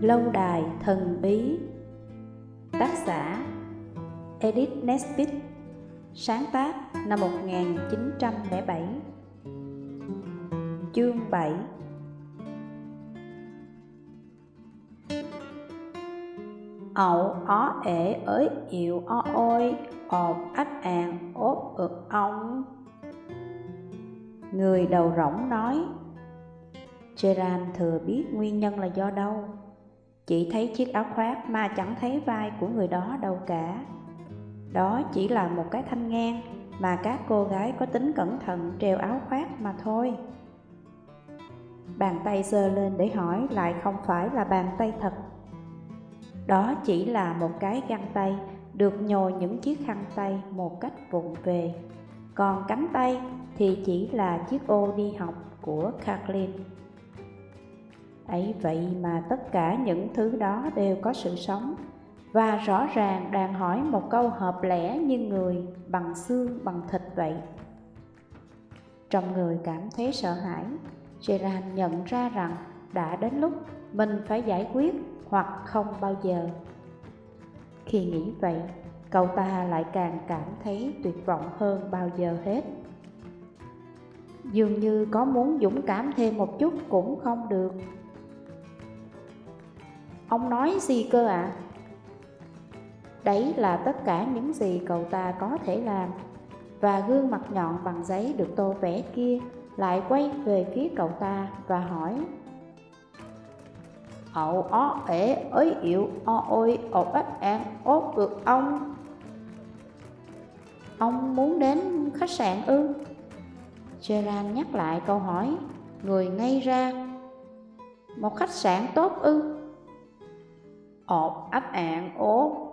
Lâu đài thần bí. Tác giả, Edith Nesbitt. Sáng tác năm 1907 Chương 7 Ậu ó ể ới ịu o ôi ọt ách àn ốp ực ông Người đầu rỗng nói Gerard thừa biết nguyên nhân là do đâu? Chỉ thấy chiếc áo khoác mà chẳng thấy vai của người đó đâu cả. Đó chỉ là một cái thanh ngang mà các cô gái có tính cẩn thận treo áo khoác mà thôi. Bàn tay giơ lên để hỏi lại không phải là bàn tay thật. Đó chỉ là một cái găng tay được nhồi những chiếc khăn tay một cách vụng về. Còn cánh tay thì chỉ là chiếc ô đi học của Kathleen ấy, vậy mà tất cả những thứ đó đều có sự sống. Và rõ ràng đang hỏi một câu hợp lẽ như người bằng xương, bằng thịt vậy. Trong người cảm thấy sợ hãi, gerard nhận ra rằng đã đến lúc mình phải giải quyết hoặc không bao giờ. Khi nghĩ vậy, cậu ta lại càng cảm thấy tuyệt vọng hơn bao giờ hết. Dường như có muốn dũng cảm thêm một chút cũng không được. Ông nói gì cơ ạ? À? Đấy là tất cả những gì cậu ta có thể làm Và gương mặt nhọn bằng giấy được tô vẽ kia lại quay về phía cậu ta và hỏi Ậu ó ế ới yếu o ôi ồ ếch an ốt được ông Ông muốn đến khách sạn ư? Gerard nhắc lại câu hỏi Người ngay ra Một khách sạn tốt ư? Ọt ấp ạn ố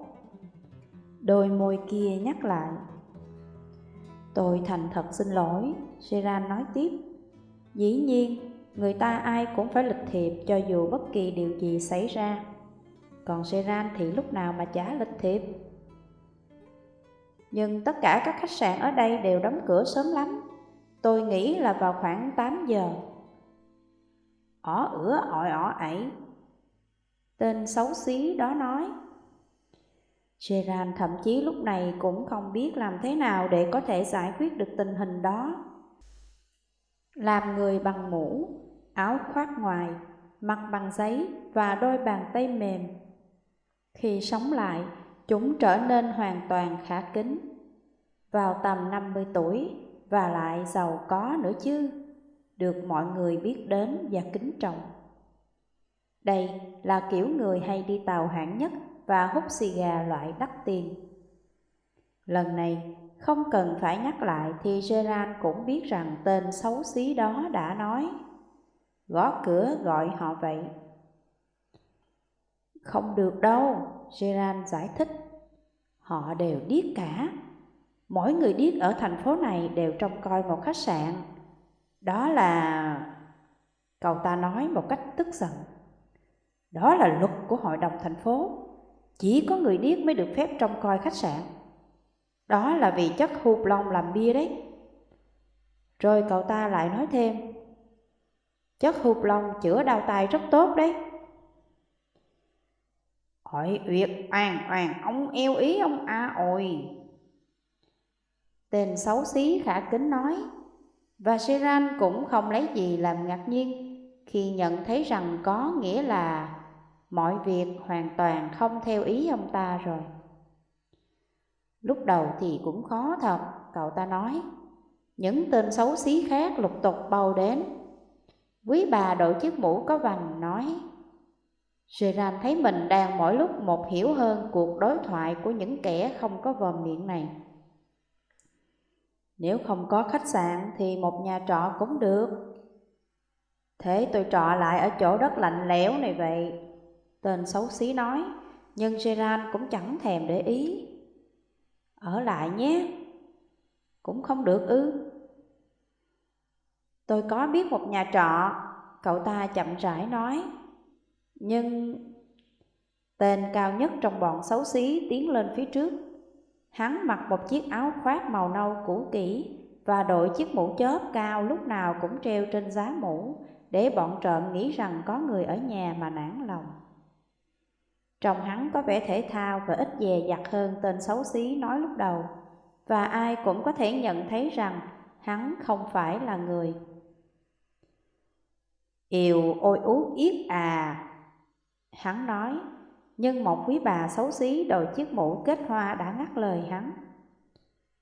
Đôi môi kia nhắc lại, Tôi thành thật xin lỗi Seran nói tiếp. Dĩ nhiên, người ta ai cũng phải lịch thiệp cho dù bất kỳ điều gì xảy ra. Còn Seran thì lúc nào mà chả lịch thiệp. Nhưng tất cả các khách sạn ở đây đều đóng cửa sớm lắm. Tôi nghĩ là vào khoảng 8 giờ. Ỏ ửa, ỏi ỏ ẩy Tên xấu xí đó nói. Gerard thậm chí lúc này cũng không biết làm thế nào để có thể giải quyết được tình hình đó. Làm người bằng mũ, áo khoác ngoài, mặt bằng giấy và đôi bàn tay mềm. Khi sống lại, chúng trở nên hoàn toàn khả kính. Vào tầm 50 tuổi và lại giàu có nữa chứ Được mọi người biết đến và kính trọng đây là kiểu người hay đi tàu hạng nhất và hút xì gà loại đắt tiền. Lần này, không cần phải nhắc lại thì Gerard cũng biết rằng tên xấu xí đó đã nói. Gõ cửa gọi họ vậy. Không được đâu, Gerard giải thích. Họ đều điếc cả. Mỗi người điếc ở thành phố này đều trông coi một khách sạn. Đó là... Cậu ta nói một cách tức giận. Đó là luật của hội đồng thành phố. Chỉ có người điếc mới được phép trông coi khách sạn. Đó là vì chất hụt lông làm bia đấy. Rồi cậu ta lại nói thêm, chất hụt lông chữa đau tai rất tốt đấy. hỏi uyệt oàn oàn ông eo ý ông a à ôi. Tên xấu xí khả kính nói, và Seran cũng không lấy gì làm ngạc nhiên khi nhận thấy rằng có nghĩa là mọi việc hoàn toàn không theo ý ông ta rồi. Lúc đầu thì cũng khó thật, cậu ta nói. Những tên xấu xí khác lục tục bầu đến. Quý bà đội chiếc mũ có vành nói. Gerard thấy mình đang mỗi lúc một hiểu hơn cuộc đối thoại của những kẻ không có vòm miệng này. Nếu không có khách sạn thì một nhà trọ cũng được. Thế tôi trọ lại ở chỗ đất lạnh lẽo này vậy. Tên xấu xí nói, nhưng Gerard cũng chẳng thèm để ý. Ở lại nhé. Cũng không được ư. Tôi có biết một nhà trọ, cậu ta chậm rãi nói. Nhưng tên cao nhất trong bọn xấu xí tiến lên phía trước. Hắn mặc một chiếc áo khoác màu nâu cũ kỹ và đội chiếc mũ chớp cao lúc nào cũng treo trên giá mũ để bọn trộm nghĩ rằng có người ở nhà mà nản lòng. Trông hắn có vẻ thể thao và ít dè dặt hơn tên xấu xí nói lúc đầu, và ai cũng có thể nhận thấy rằng hắn không phải là người. Yêu ôi út yết à, hắn nói, nhưng một quý bà xấu xí đội chiếc mũ kết hoa đã ngắt lời hắn.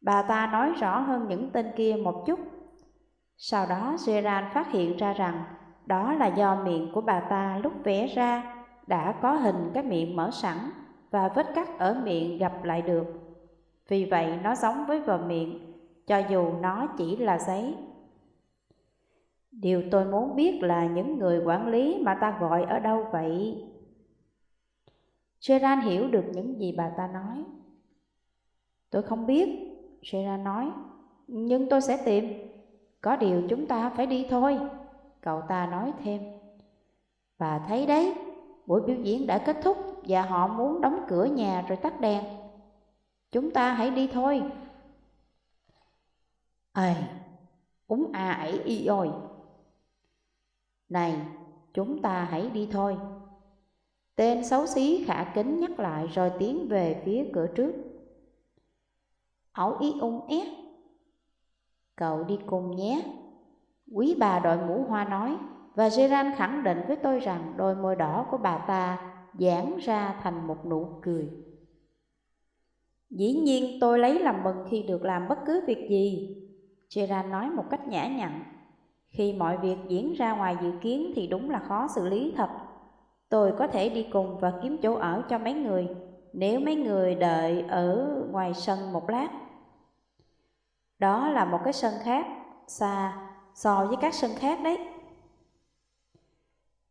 Bà ta nói rõ hơn những tên kia một chút. Sau đó Gerard phát hiện ra rằng đó là do miệng của bà ta lúc vẽ ra đã có hình cái miệng mở sẵn và vết cắt ở miệng gặp lại được. Vì vậy nó giống với vờ miệng, cho dù nó chỉ là giấy. Điều tôi muốn biết là những người quản lý mà ta gọi ở đâu vậy? Sheran hiểu được những gì bà ta nói. Tôi không biết, Sheran nói, nhưng tôi sẽ tìm. Có điều chúng ta phải đi thôi, cậu ta nói thêm. Bà thấy đấy, buổi biểu diễn đã kết thúc và họ muốn đóng cửa nhà rồi tắt đèn. Chúng ta hãy đi thôi. Ây, úng à ấy y ôi. Này, chúng ta hãy đi thôi. Tên xấu xí khả kính nhắc lại rồi tiến về phía cửa trước. Ẩu y ung ét. Cậu đi cùng nhé. Quý bà đội mũ hoa nói, và Gerard khẳng định với tôi rằng đôi môi đỏ của bà ta giãn ra thành một nụ cười. Dĩ nhiên tôi lấy làm mừng khi được làm bất cứ việc gì, Gerard nói một cách nhã nhặn. Khi mọi việc diễn ra ngoài dự kiến thì đúng là khó xử lý thật. Tôi có thể đi cùng và kiếm chỗ ở cho mấy người, nếu mấy người đợi ở ngoài sân một lát. Đó là một cái sân khác, xa so với các sân khác đấy.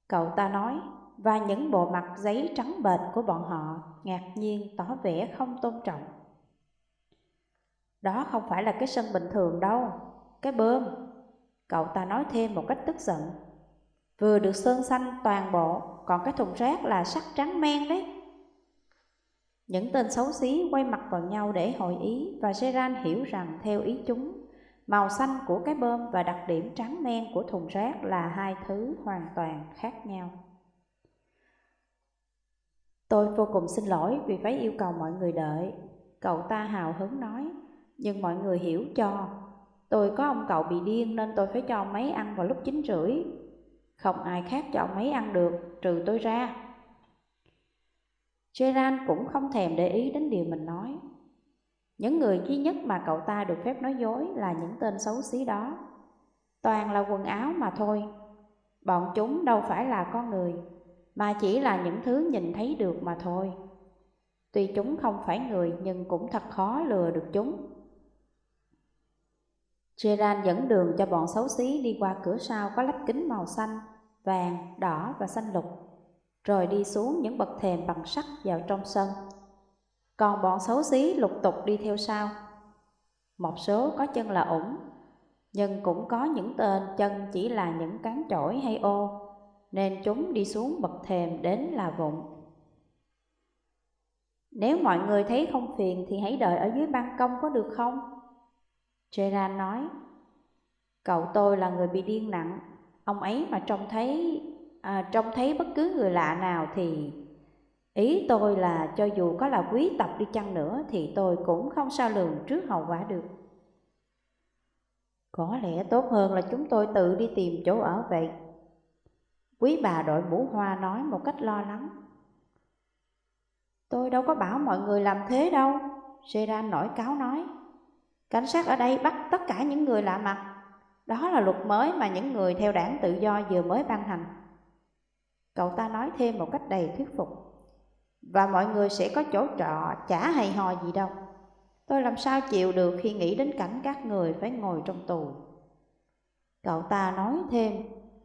Cậu ta nói, và những bộ mặt giấy trắng bệch của bọn họ ngạc nhiên tỏ vẻ không tôn trọng. Đó không phải là cái sân bình thường đâu, cái bơm. Cậu ta nói thêm một cách tức giận. Vừa được sơn xanh toàn bộ, còn cái thùng rác là sắc trắng men đấy. Những tên xấu xí quay mặt vào nhau để hội ý và Gerard hiểu rằng theo ý chúng, màu xanh của cái bơm và đặc điểm trắng men của thùng rác là hai thứ hoàn toàn khác nhau. Tôi vô cùng xin lỗi vì phải yêu cầu mọi người đợi, cậu ta hào hứng nói, nhưng mọi người hiểu cho. Tôi có ông cậu bị điên nên tôi phải cho ông ấy ăn vào lúc chín rưỡi. Không ai khác cho ông ấy ăn được, trừ tôi ra. Gerard cũng không thèm để ý đến điều mình nói. Những người duy nhất mà cậu ta được phép nói dối là những tên xấu xí đó. Toàn là quần áo mà thôi. Bọn chúng đâu phải là con người, mà chỉ là những thứ nhìn thấy được mà thôi. Tuy chúng không phải người nhưng cũng thật khó lừa được chúng. Gerard dẫn đường cho bọn xấu xí đi qua cửa sau có lắp kính màu xanh, vàng, đỏ và xanh lục rồi đi xuống những bậc thềm bằng sắt vào trong sân. Còn bọn xấu xí lục tục đi theo sau. Một số có chân là ủng, nhưng cũng có những tên chân chỉ là những cán chổi hay ô, nên chúng đi xuống bậc thềm đến là vụng. Nếu mọi người thấy không phiền thì hãy đợi ở dưới ban công có được không? Gerard nói, cậu tôi là người bị điên nặng, ông ấy mà trông thấy à, trông thấy bất cứ người lạ nào thì ý tôi là cho dù có là quý tộc đi chăng nữa thì tôi cũng không sao lường trước hậu quả được. Có lẽ tốt hơn là chúng tôi tự đi tìm chỗ ở vậy. Quý bà đội mũ hoa nói một cách lo lắng. Tôi đâu có bảo mọi người làm thế đâu, Seran nổi cáo nói. Cảnh sát ở đây bắt tất cả những người lạ mặt. Đó là luật mới mà những người theo đảng tự do vừa mới ban hành. Cậu ta nói thêm một cách đầy thuyết phục và mọi người sẽ có chỗ trọ, chả hay ho gì đâu. Tôi làm sao chịu được khi nghĩ đến cảnh các người phải ngồi trong tù? Cậu ta nói thêm,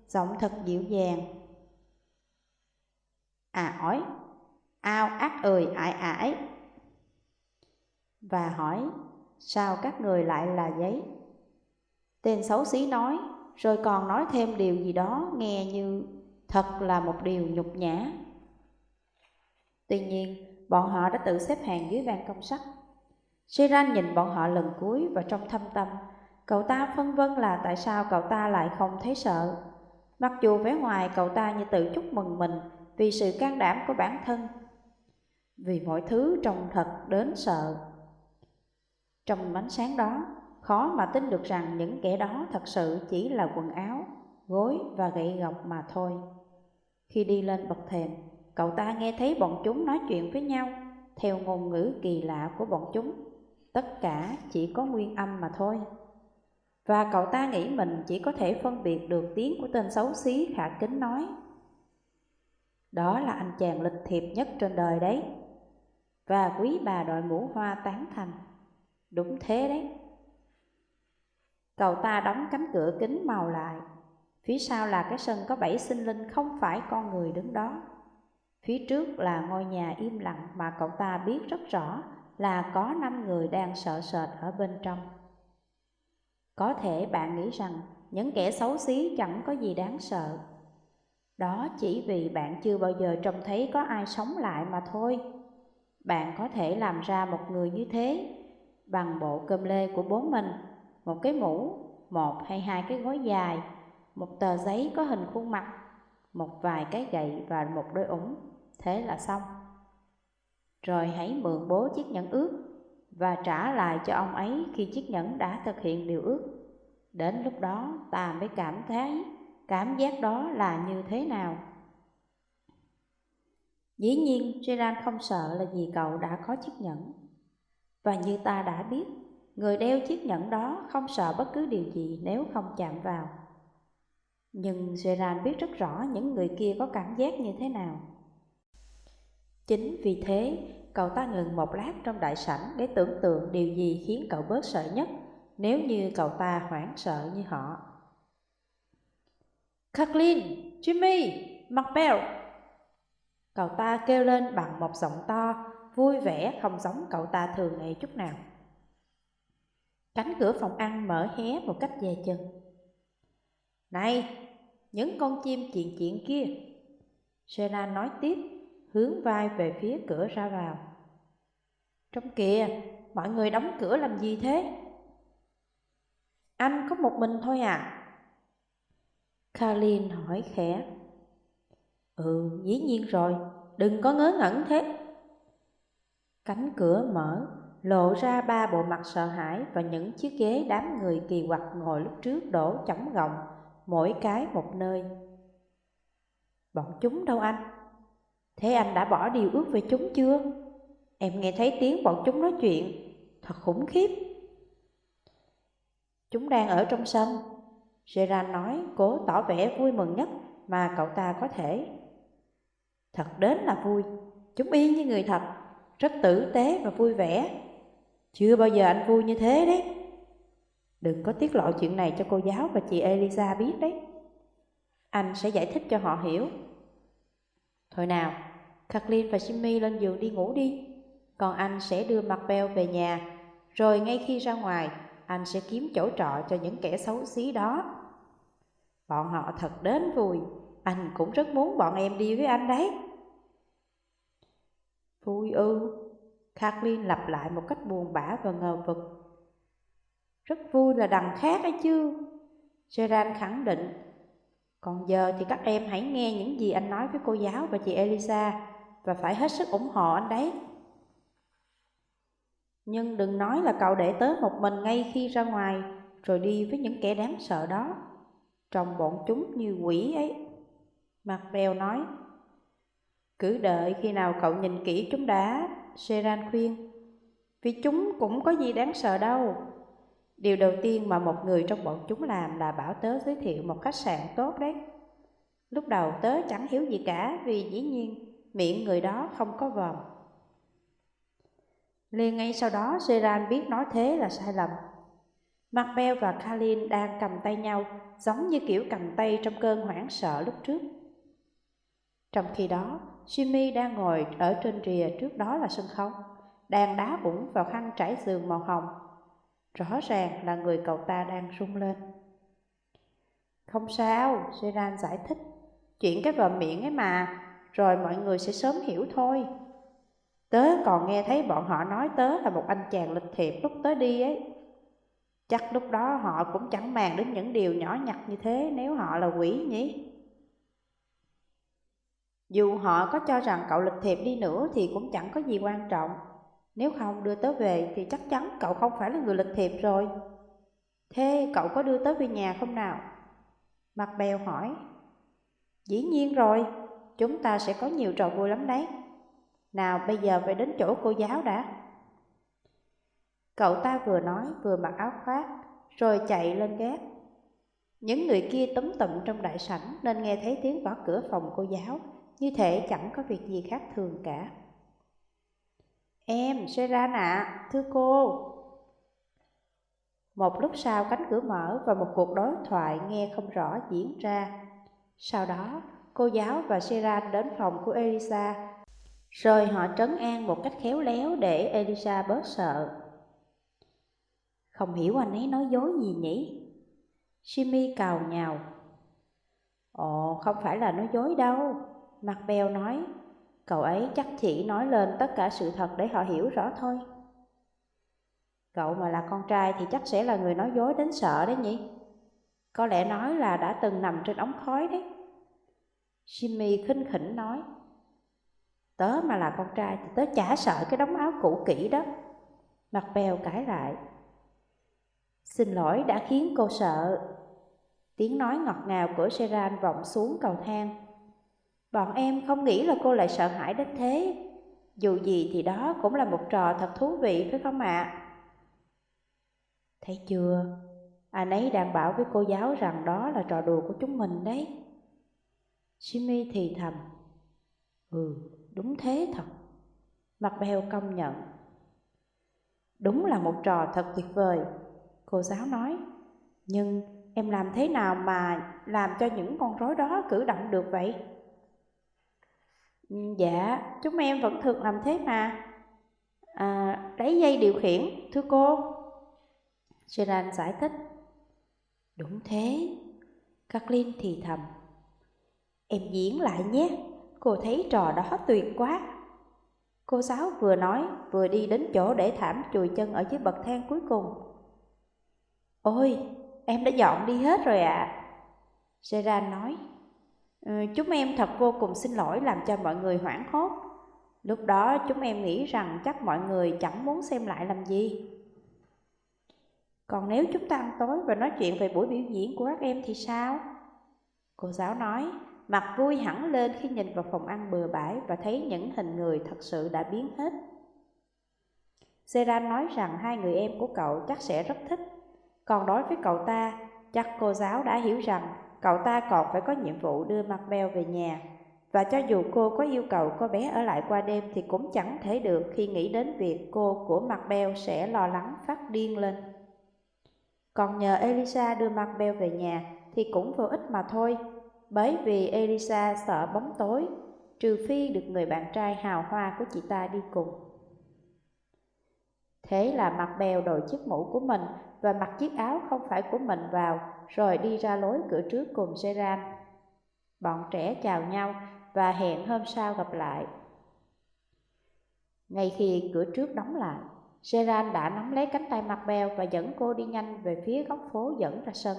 Giọng thật dịu dàng. À ỏi Ao ác ơi ải ải Và hỏi, Sao các người lại là giấy Tên xấu xí nói, Rồi còn nói thêm điều gì đó nghe như Thật là một điều nhục nhã. Tuy nhiên, bọn họ đã tự xếp hàng dưới ban công sắt. Shiran nhìn bọn họ lần cuối và trong thâm tâm, cậu ta phân vân là tại sao cậu ta lại không thấy sợ. Mặc dù vẻ ngoài cậu ta như tự chúc mừng mình vì sự can đảm của bản thân, vì mọi thứ trông thật đến sợ. Trong ánh sáng đó, khó mà tin được rằng những kẻ đó thật sự chỉ là quần áo, gối và gậy gộc mà thôi. Khi đi lên bậc thềm, cậu ta nghe thấy bọn chúng nói chuyện với nhau, theo ngôn ngữ kỳ lạ của bọn chúng. Tất cả chỉ có nguyên âm mà thôi. Và cậu ta nghĩ mình chỉ có thể phân biệt được tiếng của tên xấu xí khả kính nói. Đó là anh chàng lịch thiệp nhất trên đời đấy. Và quý bà đội mũ hoa tán thành. Đúng thế đấy. Cậu ta đóng cánh cửa kính màu lại. Phía sau là cái sân có bảy sinh linh không phải con người đứng đó. Phía trước là ngôi nhà im lặng mà cậu ta biết rất rõ là có năm người đang sợ sệt ở bên trong. Có thể bạn nghĩ rằng những kẻ xấu xí chẳng có gì đáng sợ. Đó chỉ vì bạn chưa bao giờ trông thấy có ai sống lại mà thôi. Bạn có thể làm ra một người như thế bằng bộ cơm lê của bố mình, một cái mũ, một hay hai cái gối dài, một tờ giấy có hình khuôn mặt, một vài cái gậy và một đôi ủng. Thế là xong. Rồi hãy mượn bố chiếc nhẫn ước và trả lại cho ông ấy khi chiếc nhẫn đã thực hiện điều ước. Đến lúc đó ta mới cảm thấy cảm giác đó là như thế nào. Dĩ nhiên Gerard không sợ là vì cậu đã có chiếc nhẫn. Và như ta đã biết, người đeo chiếc nhẫn đó không sợ bất cứ điều gì nếu không chạm vào. Nhưng Gerard biết rất rõ những người kia có cảm giác như thế nào. Chính vì thế, cậu ta ngừng một lát trong đại sảnh để tưởng tượng điều gì khiến cậu bớt sợ nhất nếu như cậu ta hoảng sợ như họ. Kathleen, Jimmy, Marbell. Cậu ta kêu lên bằng một giọng to, vui vẻ không giống cậu ta thường ngày chút nào. Cánh cửa phòng ăn mở hé một cách dè chừng. Này, những con chim chuyện chuyện kia. Sena nói tiếp, hướng vai về phía cửa ra vào. Trong kìa, mọi người đóng cửa làm gì thế? Anh có một mình thôi à? Kalin hỏi khẽ. Ừ, dĩ nhiên rồi, đừng có ngớ ngẩn thế. Cánh cửa mở, lộ ra ba bộ mặt sợ hãi và những chiếc ghế đám người kỳ quặc ngồi lúc trước đổ chỏng gọng, mỗi cái một nơi. Bọn chúng đâu anh? Thế anh đã bỏ điều ước về chúng chưa? Em nghe thấy tiếng bọn chúng nói chuyện, thật khủng khiếp. Chúng đang ở trong sân. Gerard nói cố tỏ vẻ vui mừng nhất mà cậu ta có thể. Thật đến là vui, chúng y như người thật, rất tử tế và vui vẻ. Chưa bao giờ anh vui như thế đấy. Đừng có tiết lộ chuyện này cho cô giáo và chị Elisa biết đấy. Anh sẽ giải thích cho họ hiểu. Thôi nào, Kathleen và Jimmy lên giường đi ngủ đi. Còn anh sẽ đưa mặt Bell về nhà, rồi ngay khi ra ngoài, anh sẽ kiếm chỗ trọ cho những kẻ xấu xí đó. Bọn họ thật đến vui, anh cũng rất muốn bọn em đi với anh đấy. Vui ư, Kathleen lặp lại một cách buồn bã và ngờ vực. Rất vui là đằng khác ấy chứ. Gerard khẳng định. Còn giờ thì các em hãy nghe những gì anh nói với cô giáo và chị Elisa và phải hết sức ủng hộ anh đấy. Nhưng đừng nói là cậu để tớ một mình ngay khi ra ngoài rồi đi với những kẻ đáng sợ đó. Trông bọn chúng như quỷ ấy. Mặt bèo nói. Cứ đợi khi nào cậu nhìn kỹ chúng đã, Seran khuyên. Vì chúng cũng có gì đáng sợ đâu. Điều đầu tiên mà một người trong bọn chúng làm là bảo tớ giới thiệu một khách sạn tốt đấy. Lúc đầu tớ chẳng hiểu gì cả vì dĩ nhiên miệng người đó không có vòm. Liền ngay sau đó Seran biết nói thế là sai lầm. Macbeth và Kalin đang cầm tay nhau giống như kiểu cầm tay trong cơn hoảng sợ lúc trước. Trong khi đó, Jimmy đang ngồi ở trên rìa trước đó là sân khấu, đang đá ủng vào khăn trải giường màu hồng. Rõ ràng là người cậu ta đang rung lên. Không sao, Seran giải thích. Chuyện cái vòm miệng ấy mà, rồi mọi người sẽ sớm hiểu thôi. Tớ còn nghe thấy bọn họ nói tớ là một anh chàng lịch thiệp lúc tớ đi ấy. Chắc lúc đó họ cũng chẳng màng đến những điều nhỏ nhặt như thế nếu họ là quỷ nhỉ? Dù họ có cho rằng cậu lịch thiệp đi nữa thì cũng chẳng có gì quan trọng. Nếu không đưa tớ về thì chắc chắn cậu không phải là người lịch thiệp rồi. Thế cậu có đưa tớ về nhà không nào? Mặt bèo hỏi. Dĩ nhiên rồi, chúng ta sẽ có nhiều trò vui lắm đấy. Nào bây giờ phải đến chỗ cô giáo đã. Cậu ta vừa nói vừa mặc áo khoác, rồi chạy lên gác. Những người kia tấm tụm trong đại sảnh nên nghe thấy tiếng gõ cửa phòng cô giáo, như thể chẳng có việc gì khác thường cả. Em, Seran ạ, thưa cô. Một lúc sau cánh cửa mở và một cuộc đối thoại nghe không rõ diễn ra. Sau đó, cô giáo và Seran đến phòng của Elisa, rồi họ trấn an một cách khéo léo để Elisa bớt sợ. Không hiểu anh ấy nói dối gì nhỉ? Jimmy cào nhào. Ồ, không phải là nói dối đâu. Mặt bèo nói, cậu ấy chắc chỉ nói lên tất cả sự thật để họ hiểu rõ thôi. Cậu mà là con trai thì chắc sẽ là người nói dối đến sợ đấy nhỉ? Có lẽ nói là đã từng nằm trên ống khói đấy. Jimmy khinh khỉnh nói, Tớ mà là con trai thì tớ chả sợ cái đống áo cũ kỹ đó. Mặt bèo cãi lại, Xin lỗi đã khiến cô sợ. Tiếng nói ngọt ngào của Seran vọng xuống cầu thang. Bọn em không nghĩ là cô lại sợ hãi đến thế. Dù gì thì đó cũng là một trò thật thú vị phải không ạ? À? Thấy chưa? Anh ấy đang bảo với cô giáo rằng đó là trò đùa của chúng mình đấy. Jimmy thì thầm. Ừ, đúng thế thật. Mặt bèo công nhận. Đúng là một trò thật tuyệt vời. Cô giáo nói, nhưng em làm thế nào mà làm cho những con rối đó cử động được vậy? Ừ, dạ, chúng em vẫn thường làm thế mà. À, lấy dây điều khiển, thưa cô. Gerard giải thích. Đúng thế. Kathleen thì thầm. Em diễn lại nhé, cô thấy trò đó tuyệt quá. Cô giáo vừa nói, vừa đi đến chỗ để thảm chùi chân ở dưới bậc thang cuối cùng. Ôi, em đã dọn đi hết rồi ạ. À. Seran nói, ừ, chúng em thật vô cùng xin lỗi làm cho mọi người hoảng hốt. Lúc đó chúng em nghĩ rằng chắc mọi người chẳng muốn xem lại làm gì. Còn nếu chúng ta ăn tối và nói chuyện về buổi biểu diễn của các em thì sao? Cô giáo nói, mặt vui hẳn lên khi nhìn vào phòng ăn bừa bãi và thấy những hình người thật sự đã biến hết. Seran nói rằng hai người em của cậu chắc sẽ rất thích còn đối với cậu ta, chắc cô giáo đã hiểu rằng cậu ta còn phải có nhiệm vụ đưa mặt beo về nhà. Và cho dù cô có yêu cầu cô bé ở lại qua đêm thì cũng chẳng thể được khi nghĩ đến việc cô của mặt beo sẽ lo lắng phát điên lên. Còn nhờ Elisa đưa mặt beo về nhà thì cũng vô ích mà thôi, bởi vì Elisa sợ bóng tối, trừ phi được người bạn trai hào hoa của chị ta đi cùng. Thế là mặt bèo đội chiếc mũ của mình và mặc chiếc áo không phải của mình vào, rồi đi ra lối cửa trước cùng Seran. Bọn trẻ chào nhau và hẹn hôm sau gặp lại. Ngay khi cửa trước đóng lại, Seran đã nắm lấy cánh tay mặt bèo và dẫn cô đi nhanh về phía góc phố dẫn ra sân.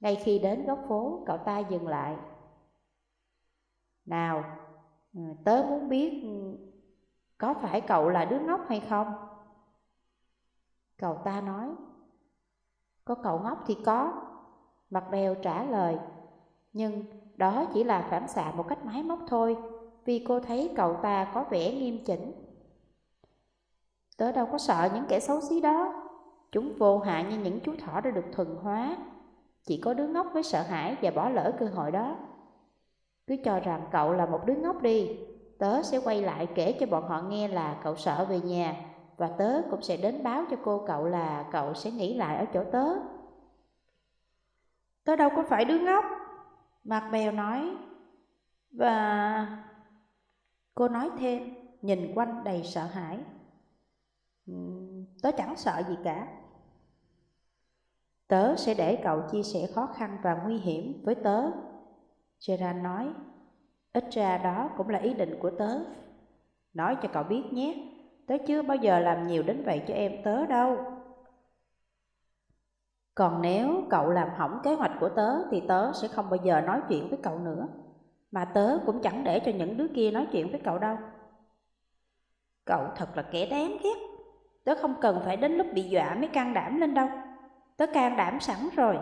Ngay khi đến góc phố, cậu ta dừng lại. Nào, ừ, tớ muốn biết ừ, có phải cậu là đứa ngốc hay không? Cậu ta nói, có cậu ngốc thì có. Mặt bèo trả lời, nhưng đó chỉ là phản xạ một cách máy móc thôi, vì cô thấy cậu ta có vẻ nghiêm chỉnh. Tớ đâu có sợ những kẻ xấu xí đó, chúng vô hại như những chú thỏ đã được thuần hóa. Chỉ có đứa ngốc mới sợ hãi và bỏ lỡ cơ hội đó. Cứ cho rằng cậu là một đứa ngốc đi, tớ sẽ quay lại kể cho bọn họ nghe là cậu sợ về nhà và tớ cũng sẽ đến báo cho cô cậu là cậu sẽ nghỉ lại ở chỗ tớ. Tớ đâu có phải đứa ngốc, Mạc Bèo nói. Và cô nói thêm, nhìn quanh đầy sợ hãi. Tớ chẳng sợ gì cả. Tớ sẽ để cậu chia sẻ khó khăn và nguy hiểm với tớ. Gerard nói, ít ra đó cũng là ý định của tớ. Nói cho cậu biết nhé, Tớ chưa bao giờ làm nhiều đến vậy cho em tớ đâu. Còn nếu cậu làm hỏng kế hoạch của tớ thì tớ sẽ không bao giờ nói chuyện với cậu nữa. Mà tớ cũng chẳng để cho những đứa kia nói chuyện với cậu đâu Cậu thật là kẻ đáng ghét Tớ không cần phải đến lúc bị dọa mới can đảm lên đâu Tớ can đảm sẵn rồi.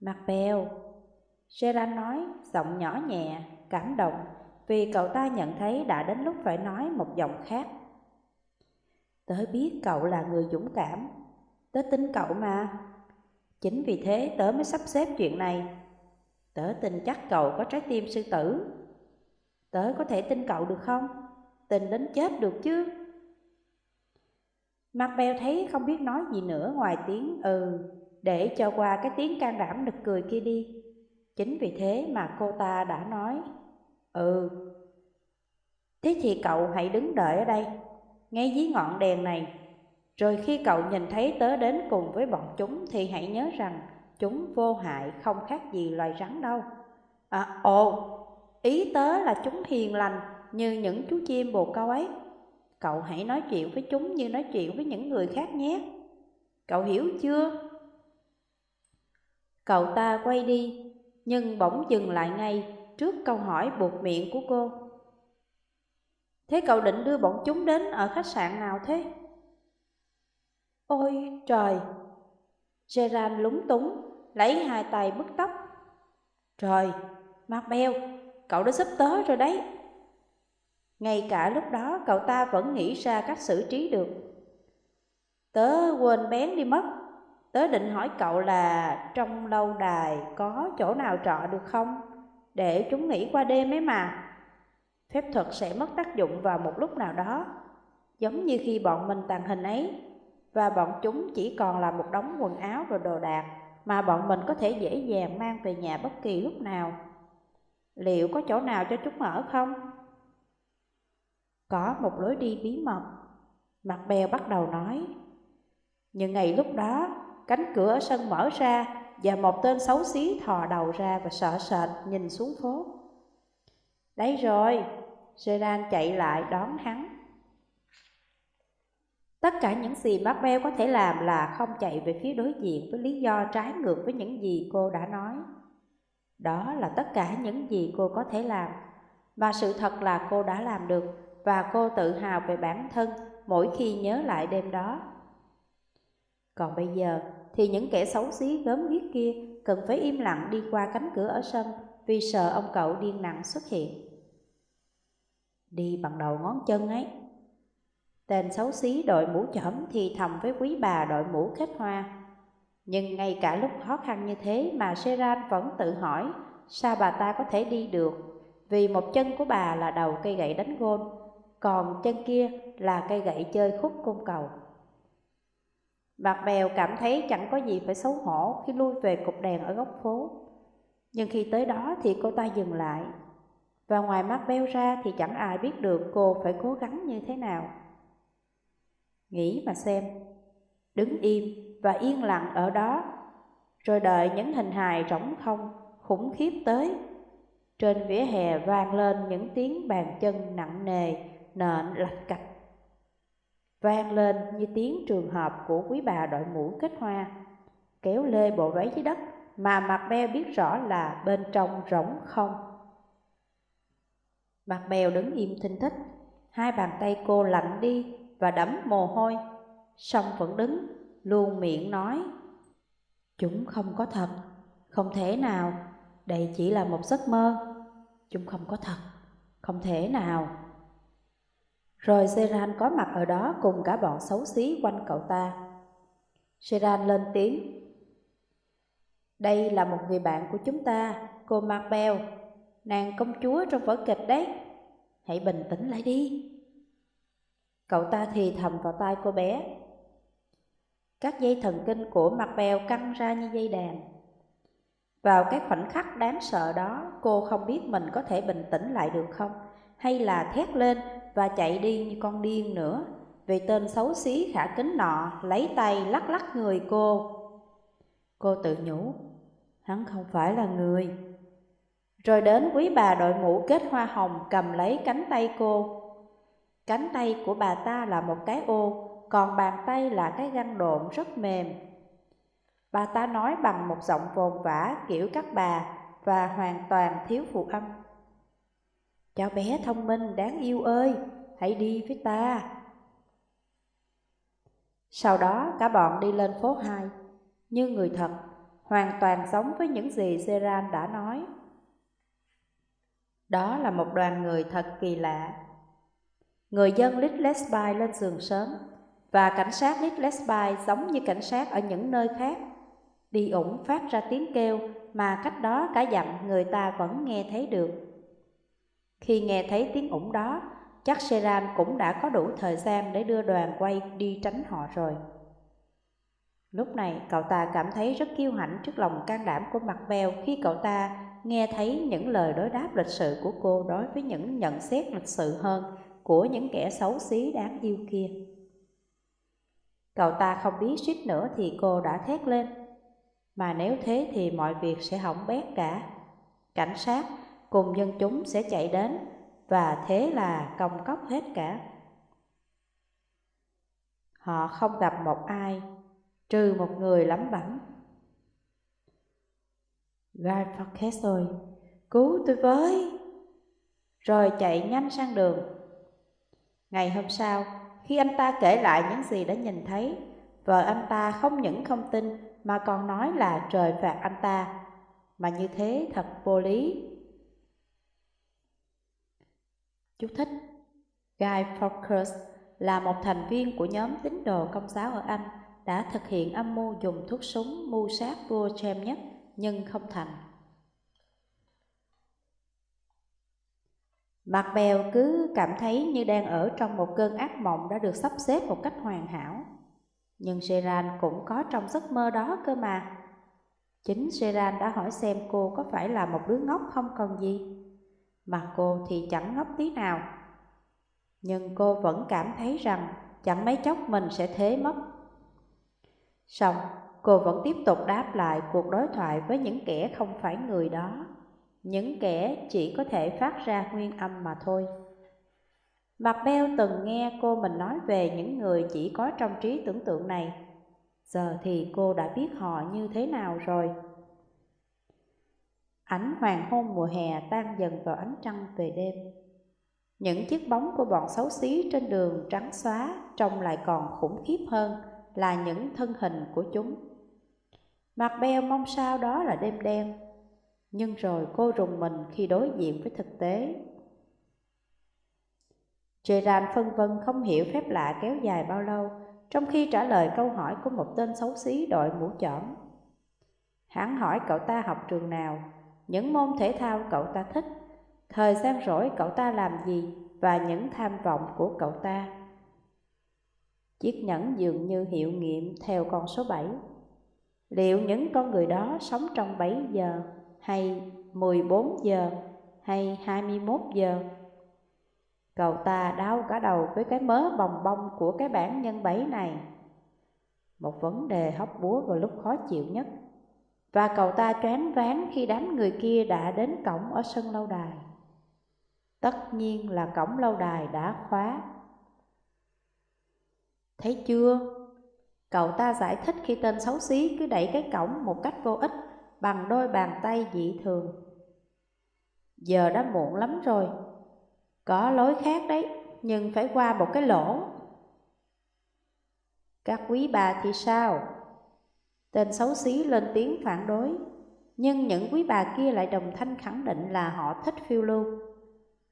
Mặt bèo Gerard nói giọng nhỏ nhẹ, cảm động Vì cậu ta nhận thấy đã đến lúc phải nói một giọng khác. Tớ biết cậu là người dũng cảm. Tớ tin cậu mà. Chính vì thế tớ mới sắp xếp chuyện này. Tớ tin chắc cậu có trái tim sư tử. Tớ có thể tin cậu được không? Tin đến chết được chứ? Mặt thấy không biết nói gì nữa ngoài tiếng ừ Để cho qua cái tiếng can đảm nực cười kia đi. Chính vì thế mà cô ta đã nói Ừ. Thế thì cậu hãy đứng đợi ở đây, Ngay dưới ngọn đèn này. Rồi khi cậu nhìn thấy tớ đến cùng với bọn chúng Thì hãy nhớ rằng Chúng vô hại không khác gì loài rắn đâu. À ồ, Ý tớ là chúng hiền lành Như những chú chim bồ câu ấy. Cậu hãy nói chuyện với chúng như nói chuyện với những người khác nhé Cậu hiểu chưa? Cậu ta quay đi Nhưng bỗng dừng lại ngay Trước câu hỏi buộc miệng của cô Thế cậu định đưa bọn chúng đến ở khách sạn nào thế? Ôi trời! Gerard lúng túng, lấy hai tay bứt tóc. Trời, Mark cậu đã sắp tới rồi đấy. Ngay cả lúc đó, cậu ta vẫn nghĩ ra cách xử trí được. Tớ quên bén đi mất. Tớ định hỏi cậu là trong lâu đài có chỗ nào trọ được không? Để chúng nghỉ qua đêm ấy mà. Phép thuật sẽ mất tác dụng vào một lúc nào đó. Giống như khi bọn mình tàn hình ấy. Và bọn chúng chỉ còn là một đống quần áo và đồ đạc mà bọn mình có thể dễ dàng mang về nhà bất kỳ lúc nào. Liệu có chỗ nào cho chúng ở không? Có một lối đi bí mật, mặt bèo bắt đầu nói. Nhưng ngày lúc đó, cánh cửa ở sân mở ra và một tên xấu xí thò đầu ra và sợ sệt nhìn xuống phố. Đấy rồi, Gerard chạy lại đón hắn. Tất cả những gì bác Beo có thể làm là không chạy về phía đối diện với lý do trái ngược với những gì cô đã nói. Đó là tất cả những gì cô có thể làm, và sự thật là cô đã làm được và cô tự hào về bản thân mỗi khi nhớ lại đêm đó. Còn bây giờ thì những kẻ xấu xí gớm ghiếc kia cần phải im lặng đi qua cánh cửa ở sân vì sợ ông cậu điên nặng xuất hiện. Đi bằng đầu ngón chân ấy. Tên xấu xí đội mũ chỏm thì thầm với quý bà đội mũ kết hoa. Nhưng ngay cả lúc khó khăn như thế mà Seran vẫn tự hỏi, sao bà ta có thể đi được vì một chân của bà là đầu cây gậy đánh gôn còn chân kia là cây gậy chơi khúc côn cầu. mặt bèo cảm thấy chẳng có gì phải xấu hổ khi lui về cục đèn ở góc phố. Nhưng khi tới đó thì cô ta dừng lại. Và ngoài mắt beo ra thì chẳng ai biết được cô phải cố gắng như thế nào. Nghĩ mà xem, đứng im và yên lặng ở đó, rồi đợi những hình hài rỗng không, khủng khiếp tới. Trên vỉa hè vang lên những tiếng bàn chân nặng nề nện lạch cạch. Vang lên như tiếng trường hợp của quý bà đội mũ kết hoa. Kéo lê bộ váy dưới đất mà mặt beo biết rõ là bên trong rỗng không. Mặt bèo đứng im thinh thích, hai bàn tay cô lạnh đi và đẫm mồ hôi, song vẫn đứng, luôn miệng nói, chúng không có thật, không thể nào, đây chỉ là một giấc mơ. Chúng không có thật, không thể nào rồi Seran có mặt ở đó cùng cả bọn xấu xí quanh cậu ta. Seran lên tiếng. Đây là một người bạn của chúng ta, cô Marbel, nàng công chúa trong vở kịch đấy. Hãy bình tĩnh lại đi. Cậu ta thì thầm vào tai cô bé. Các dây thần kinh của Marbel căng ra như dây đàn. Vào cái khoảnh khắc đáng sợ đó, cô không biết mình có thể bình tĩnh lại được không, hay là thét lên và chạy đi như con điên nữa vì tên xấu xí khả kính nọ lấy tay lắc lắc người cô. Cô tự nhủ, hắn không phải là người. Rồi đến quý bà đội mũ kết hoa hồng cầm lấy cánh tay cô. Cánh tay của bà ta là một cái ô, còn bàn tay là cái găng độn rất mềm. Bà ta nói bằng một giọng vồn vã kiểu các bà, và hoàn toàn thiếu phụ âm. Cháu bé thông minh đáng yêu ơi, hãy đi với ta. Sau đó cả bọn đi lên phố 2, như người thật, hoàn toàn giống với những gì Zeran đã nói. Đó là một đoàn người thật kỳ lạ. Người dân Litlesby lên giường sớm, và cảnh sát Litlesby giống như cảnh sát ở những nơi khác. Đi ủng phát ra tiếng kêu mà cách đó cả dặm người ta vẫn nghe thấy được. Khi nghe thấy tiếng ủng đó, chắc Seram cũng đã có đủ thời gian để đưa đoàn quay đi tránh họ rồi. Lúc này cậu ta cảm thấy rất kiêu hãnh trước lòng can đảm của mặt bèo khi cậu ta nghe thấy những lời đối đáp lịch sự của cô đối với những nhận xét lịch sự hơn của những kẻ xấu xí đáng yêu kia. Cậu ta không biết suýt nữa thì cô đã thét lên, mà nếu thế thì mọi việc sẽ hỏng bét cả. Cảnh sát cùng dân chúng sẽ chạy đến và thế là công cốc hết cả. Họ không gặp một ai, trừ một người lắm bẩm. Guy Fawkes ơi, cứu tôi với! Rồi chạy nhanh sang đường. Ngày hôm sau, khi anh ta kể lại những gì đã nhìn thấy, vợ anh ta không những không tin mà còn nói là trời phạt anh ta, mà như thế thật vô lý. Chú thích Guy Fawkes là một thành viên của nhóm tín đồ công giáo ở Anh đã thực hiện âm mưu dùng thuốc súng mưu sát vua James nhất, nhưng không thành. Mặt bèo cứ cảm thấy như đang ở trong một cơn ác mộng đã được sắp xếp một cách hoàn hảo. Nhưng Seran cũng có trong giấc mơ đó cơ mà. Chính Seran đã hỏi xem cô có phải là một đứa ngốc không còn gì. Mà cô thì chẳng ngốc tí nào. Nhưng cô vẫn cảm thấy rằng chẳng mấy chốc mình sẽ thế mất. Xong, cô vẫn tiếp tục đáp lại cuộc đối thoại với những kẻ không phải người đó những kẻ chỉ có thể phát ra nguyên âm mà thôi. Mặt beo từng nghe cô mình nói về những người chỉ có trong trí tưởng tượng này. Giờ thì cô đã biết họ như thế nào rồi. Ánh hoàng hôn mùa hè tan dần vào ánh trăng về đêm. Những chiếc bóng của bọn xấu xí trên đường trắng xóa trông lại còn khủng khiếp hơn là những thân hình của chúng. Mặt beo mong sao đó là đêm đen nhưng rồi cô rùng mình khi đối diện với thực tế. Gerard phân vân không hiểu phép lạ kéo dài bao lâu, trong khi trả lời câu hỏi của một tên xấu xí đội mũ chỏm. Hắn hỏi cậu ta học trường nào, những môn thể thao cậu ta thích, thời gian rỗi cậu ta làm gì và những tham vọng của cậu ta. Chiếc nhẫn dường như hiệu nghiệm theo con số 7. Liệu những con người đó sống trong 7 giờ hay 14 giờ hay 21 giờ. Cậu ta đau cả đầu với cái mớ bồng bông của cái bản nhân bảy này. Một vấn đề hóc búa vào lúc khó chịu nhất. Và cậu ta choáng váng khi đám người kia đã đến cổng ở sân lâu đài. Tất nhiên là cổng lâu đài đã khóa. Thấy chưa? Cậu ta giải thích khi tên xấu xí cứ đẩy cái cổng một cách vô ích bằng đôi bàn tay dị thường. Giờ đã muộn lắm rồi, có lối khác đấy, nhưng phải qua một cái lỗ. Các quý bà thì sao? Tên xấu xí lên tiếng phản đối, nhưng những quý bà kia lại đồng thanh khẳng định là họ thích phiêu lưu.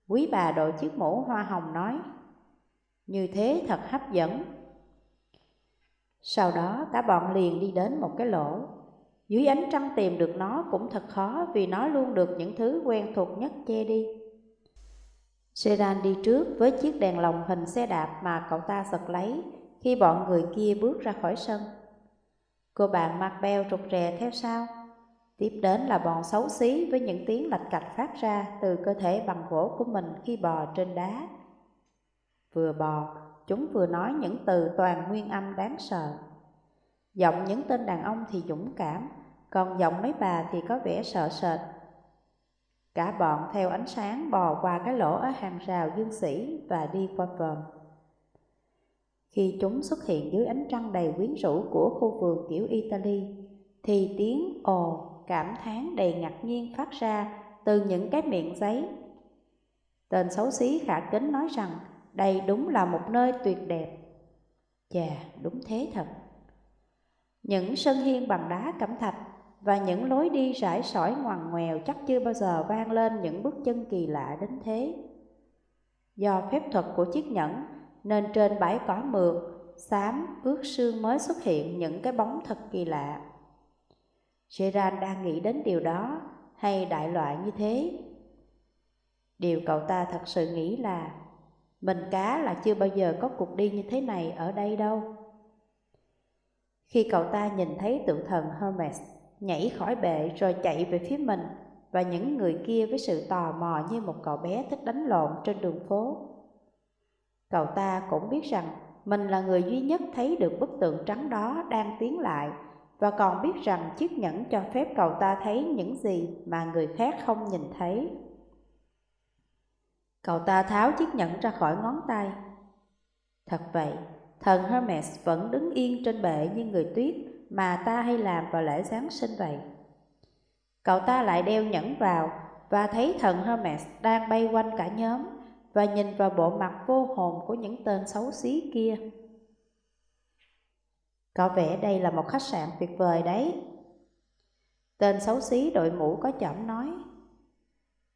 Quý bà đội chiếc mũ hoa hồng nói, như thế thật hấp dẫn. Sau đó cả bọn liền đi đến một cái lỗ dưới ánh trăng tìm được nó cũng thật khó vì nó luôn được những thứ quen thuộc nhất che đi. Sedan đi trước với chiếc đèn lồng hình xe đạp mà cậu ta giật lấy khi bọn người kia bước ra khỏi sân. Cô bạn mặc beo trục rè theo sau. Tiếp đến là bọn xấu xí với những tiếng lạch cạch phát ra từ cơ thể bằng gỗ của mình khi bò trên đá. Vừa bò, chúng vừa nói những từ toàn nguyên âm đáng sợ. Giọng những tên đàn ông thì dũng cảm, còn giọng mấy bà thì có vẻ sợ sệt. Cả bọn theo ánh sáng bò qua cái lỗ ở hàng rào dương sĩ và đi qua vòm. Khi chúng xuất hiện dưới ánh trăng đầy quyến rũ của khu vườn kiểu Italy, thì tiếng ồ cảm thán đầy ngạc nhiên phát ra từ những cái miệng giấy. Tên xấu xí khả kính nói rằng đây đúng là một nơi tuyệt đẹp. Chà, đúng thế thật. Những sân hiên bằng đá cẩm thạch và những lối đi rải sỏi ngoằn ngoèo chắc chưa bao giờ vang lên những bước chân kỳ lạ đến thế. Do phép thuật của chiếc nhẫn nên trên bãi cỏ mượt, xám, ướt sương mới xuất hiện những cái bóng thật kỳ lạ. Gerard đang nghĩ đến điều đó hay đại loại như thế? Điều cậu ta thật sự nghĩ là mình cá là chưa bao giờ có cuộc đi như thế này ở đây đâu. Khi cậu ta nhìn thấy tượng thần Hermes nhảy khỏi bệ rồi chạy về phía mình và những người kia với sự tò mò như một cậu bé thích đánh lộn trên đường phố. Cậu ta cũng biết rằng mình là người duy nhất thấy được bức tượng trắng đó đang tiến lại và còn biết rằng chiếc nhẫn cho phép cậu ta thấy những gì mà người khác không nhìn thấy. Cậu ta tháo chiếc nhẫn ra khỏi ngón tay. Thật vậy, thần Hermes vẫn đứng yên trên bệ như người tuyết mà ta hay làm vào lễ Giáng sinh vậy. Cậu ta lại đeo nhẫn vào và thấy thần Hermes đang bay quanh cả nhóm và nhìn vào bộ mặt vô hồn của những tên xấu xí kia. Có vẻ đây là một khách sạn tuyệt vời đấy. Tên xấu xí đội mũ có chỏm nói.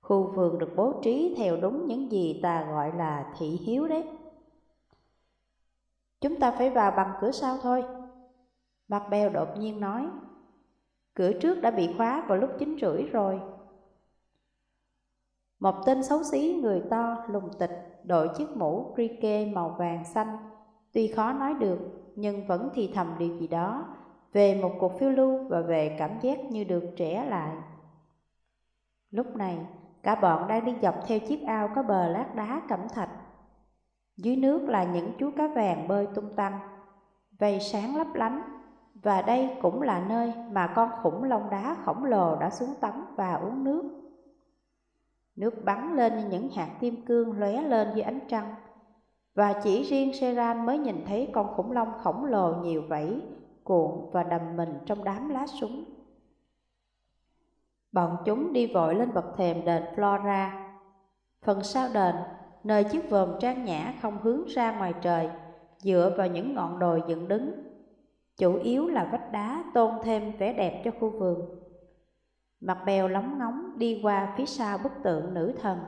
Khu vườn được bố trí theo đúng những gì ta gọi là thị hiếu đấy. Chúng ta phải vào bằng cửa sau thôi. Bạc bèo đột nhiên nói. Cửa trước đã bị khóa vào lúc chín rưỡi rồi. Một tên xấu xí người to, lùng tịch, đội chiếc mũ cricket màu vàng xanh. Tuy khó nói được, nhưng vẫn thì thầm điều gì đó về một cuộc phiêu lưu và về cảm giác như được trẻ lại. Lúc này, cả bọn đang đi dọc theo chiếc ao có bờ lát đá cẩm thạch. Dưới nước là những chú cá vàng bơi tung tăng, vây sáng lấp lánh, và đây cũng là nơi mà con khủng long đá khổng lồ đã xuống tắm và uống nước. Nước bắn lên như những hạt kim cương lóe lên dưới ánh trăng, và chỉ riêng Seran mới nhìn thấy con khủng long khổng lồ nhiều vẫy, cuộn và đầm mình trong đám lá súng. Bọn chúng đi vội lên bậc thềm đền Flora. Phần sau đền, nơi chiếc vòm trang nhã không hướng ra ngoài trời, dựa vào những ngọn đồi dựng đứng. Chủ yếu là vách đá tôn thêm vẻ đẹp cho khu vườn. Mặt bèo lóng ngóng đi qua phía sau bức tượng nữ thần.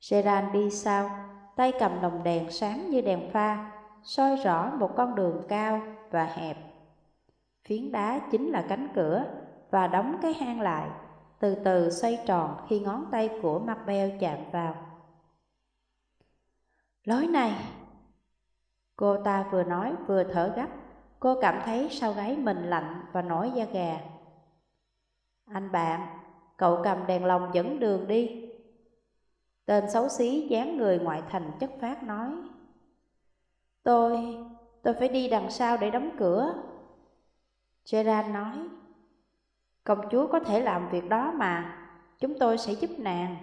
Seran đi sau, tay cầm đồng đèn sáng như đèn pha, soi rõ một con đường cao và hẹp. Phiến đá chính là cánh cửa và đóng cái hang lại, từ từ xoay tròn khi ngón tay của mặt bèo chạm vào. Lối này! Cô ta vừa nói vừa thở gấp, cô cảm thấy sau gáy mình lạnh và nổi da gà. Anh bạn, cậu cầm đèn lồng dẫn đường đi. Tên xấu xí dáng người ngoại thành chất phát nói Tôi, tôi phải đi đằng sau để đóng cửa. Gerard nói Công chúa có thể làm việc đó mà Chúng tôi sẽ giúp nàng.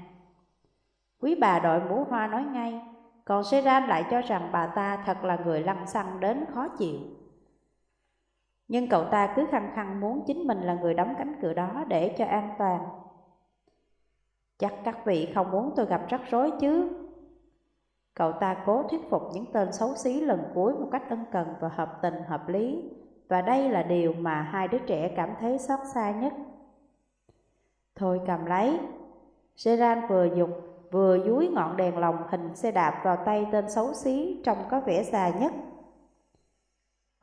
Quý bà đội mũ hoa nói ngay Còn Gerard lại cho rằng bà ta thật là người lăng xăng đến khó chịu. Nhưng cậu ta cứ khăng khăng muốn chính mình là người đóng cánh cửa đó để cho an toàn. Chắc các vị không muốn tôi gặp rắc rối chứ? Cậu ta cố thuyết phục những tên xấu xí lần cuối một cách ân cần và hợp tình, hợp lý. Và đây là điều mà hai đứa trẻ cảm thấy xót xa nhất. Thôi cầm lấy. Gerard vừa dục, vừa dúi ngọn đèn lồng hình xe đạp vào tay tên xấu xí trông có vẻ già nhất.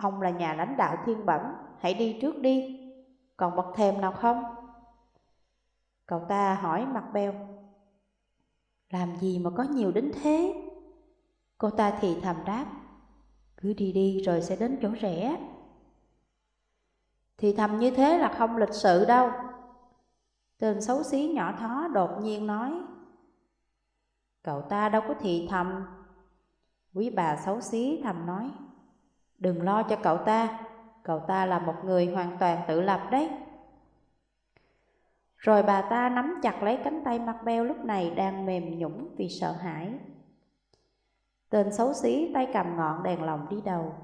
Ông là nhà lãnh đạo thiên bẩm, hãy đi trước đi. Còn bậc thềm nào không? Cậu ta hỏi mặt beo. Làm gì mà có nhiều đến thế? Cô ta thì thầm đáp. Cứ đi đi rồi sẽ đến chỗ rẻ. Thì thầm như thế là không lịch sự đâu. Tên xấu xí nhỏ thó đột nhiên nói. Cậu ta đâu có thì thầm. Quý bà xấu xí thầm nói. Đừng lo cho cậu ta Cậu ta là một người hoàn toàn tự lập đấy rồi bà ta nắm chặt lấy cánh tay mặt beo lúc này đang mềm nhũng vì sợ hãi. Tên xấu xí tay cầm ngọn đèn lồng đi đầu,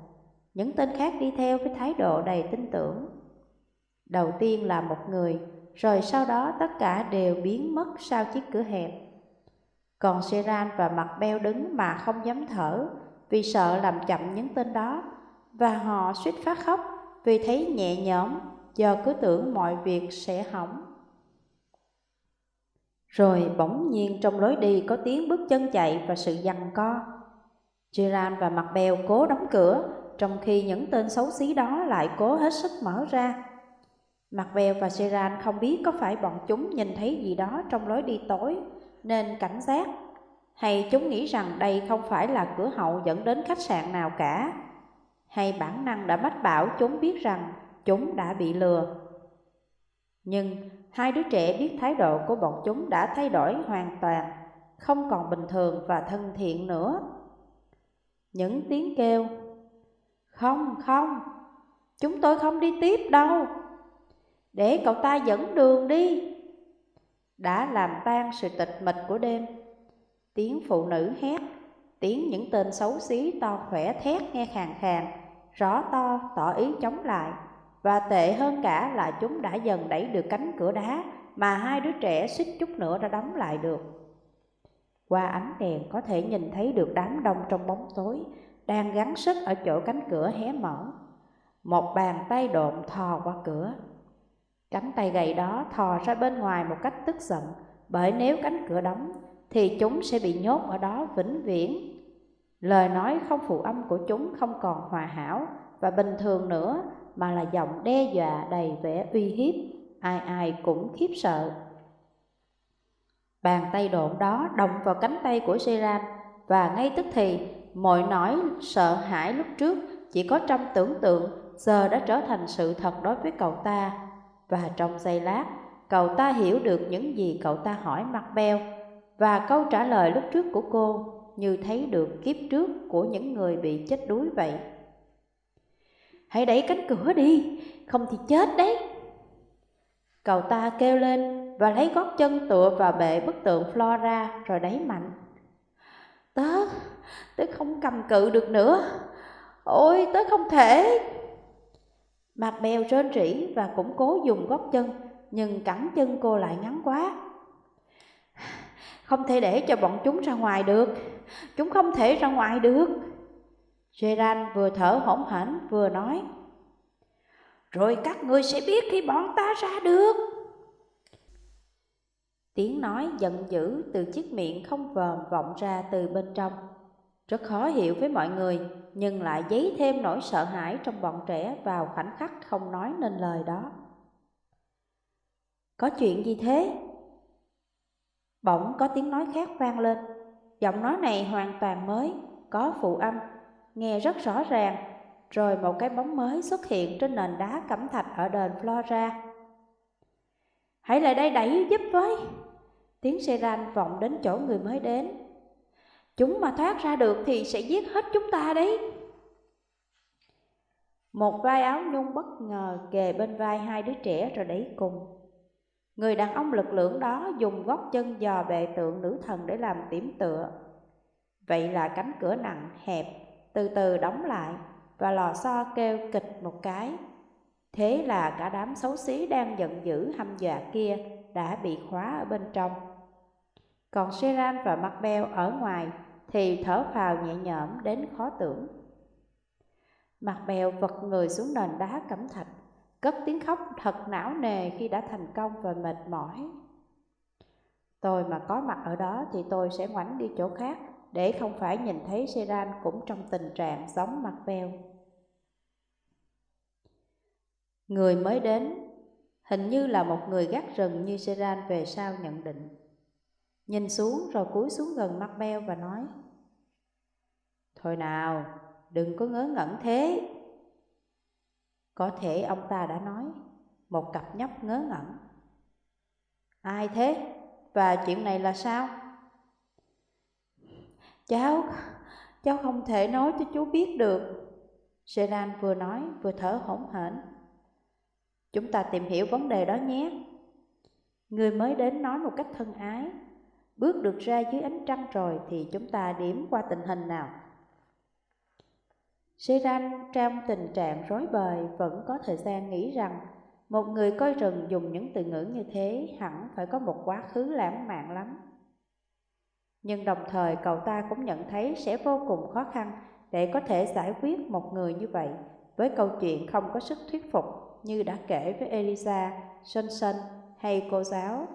những tên khác đi theo với thái độ đầy tin tưởng. Đầu tiên là một người, rồi sau đó tất cả đều biến mất sau chiếc cửa hẹp. Còn Seran và mặt beo đứng mà không dám thở vì sợ làm chậm những tên đó và họ suýt phát khóc vì thấy nhẹ nhõm do cứ tưởng mọi việc sẽ hỏng. Rồi bỗng nhiên trong lối đi có tiếng bước chân chạy và sự giằng co. Gerard và mặt bèo cố đóng cửa, trong khi những tên xấu xí đó lại cố hết sức mở ra. Mặt bèo và Gerard không biết có phải bọn chúng nhìn thấy gì đó trong lối đi tối, nên cảnh giác. Hay chúng nghĩ rằng đây không phải là cửa hậu dẫn đến khách sạn nào cả. Hay bản năng đã mách bảo chúng biết rằng chúng đã bị lừa. Nhưng hai đứa trẻ biết thái độ của bọn chúng đã thay đổi hoàn toàn, không còn bình thường và thân thiện nữa. Những tiếng kêu, không, không, chúng tôi không đi tiếp đâu, để cậu ta dẫn đường đi, đã làm tan sự tịch mịch của đêm. Tiếng phụ nữ hét, tiếng những tên xấu xí to khỏe thét nghe khàn khàn, rõ to, tỏ ý chống lại. Và tệ hơn cả là chúng đã dần đẩy được cánh cửa đá mà hai đứa trẻ suýt chút nữa đã đóng lại được. Qua ánh đèn có thể nhìn thấy được đám đông trong bóng tối đang gắng sức ở chỗ cánh cửa hé mở. Một bàn tay độn thò qua cửa. Cánh tay gầy đó thò ra bên ngoài một cách tức giận, bởi nếu cánh cửa đóng thì chúng sẽ bị nhốt ở đó vĩnh viễn. Lời nói không phụ âm của chúng không còn hòa hảo và bình thường nữa mà là giọng đe dọa đầy vẻ uy hiếp, ai ai cũng khiếp sợ. Bàn tay độn đó động vào cánh tay của Seran và ngay tức thì mọi nỗi sợ hãi lúc trước chỉ có trong tưởng tượng giờ đã trở thành sự thật đối với cậu ta. Và trong giây lát, cậu ta hiểu được những gì cậu ta hỏi mặt beo và câu trả lời lúc trước của cô như thấy được kiếp trước của những người bị chết đuối vậy. Hãy đẩy cánh cửa đi, không thì chết đấy. Cậu ta kêu lên và lấy gót chân tựa vào bệ bức tượng Flora rồi đẩy mạnh. Tớ, tớ không cầm cự được nữa. Ôi, tớ không thể. Mặt bèo rên rỉ và cũng cố dùng gót chân, nhưng cẳng chân cô lại ngắn quá. Không thể để cho bọn chúng ra ngoài được, chúng không thể ra ngoài được. Gerard vừa thở hổn hển, vừa nói, Rồi các ngươi sẽ biết khi bọn ta ra được Tiếng nói giận dữ từ chiếc miệng không vờm vọng ra từ bên trong Rất khó hiểu với mọi người, Nhưng lại dấy thêm nỗi sợ hãi trong bọn trẻ vào khoảnh khắc không nói nên lời đó Có chuyện gì thế? Bỗng có tiếng nói khác vang lên Giọng nói này hoàn toàn mới, có phụ âm nghe rất rõ ràng, rồi một cái bóng mới xuất hiện trên nền đá cẩm thạch ở đền Flora. Hãy lại đây đẩy giúp với! Tiếng Seran vọng đến chỗ người mới đến. Chúng mà thoát ra được thì sẽ giết hết chúng ta đấy. Một vai áo nhung bất ngờ kề bên vai hai đứa trẻ rồi đẩy cùng. Người đàn ông lực lượng đó dùng gót chân dò bệ tượng nữ thần để làm điểm tựa. Vậy là cánh cửa nặng, hẹp từ từ đóng lại và lò xo kêu kịch một cái. Thế là cả đám xấu xí đang giận dữ hăm dọa kia đã bị khóa ở bên trong. Còn Seran và Macbeth ở ngoài thì thở phào nhẹ nhõm đến khó tưởng. Mặt vật người xuống nền đá cẩm thạch, cất tiếng khóc thật não nề khi đã thành công và mệt mỏi. Tôi mà có mặt ở đó thì tôi sẽ ngoảnh đi chỗ khác để không phải nhìn thấy Seran cũng trong tình trạng giống mặt veo. Người mới đến, hình như là một người gác rừng như Seran về sau nhận định. Nhìn xuống rồi cúi xuống gần mặt beo và nói Thôi nào, đừng có ngớ ngẩn thế. Có thể ông ta đã nói, một cặp nhóc ngớ ngẩn. Ai thế? Và chuyện này là sao? Cháu, cháu không thể nói cho chú biết được. Seran vừa nói vừa thở hổn hển. Chúng ta tìm hiểu vấn đề đó nhé. Người mới đến nói một cách thân ái. Bước được ra dưới ánh trăng rồi thì chúng ta điểm qua tình hình nào. Seran trong tình trạng rối bời vẫn có thời gian nghĩ rằng một người coi rừng dùng những từ ngữ như thế hẳn phải có một quá khứ lãng mạn lắm. Nhưng đồng thời cậu ta cũng nhận thấy sẽ vô cùng khó khăn để có thể giải quyết một người như vậy với câu chuyện không có sức thuyết phục như đã kể với Elisa, Johnson hay cô giáo.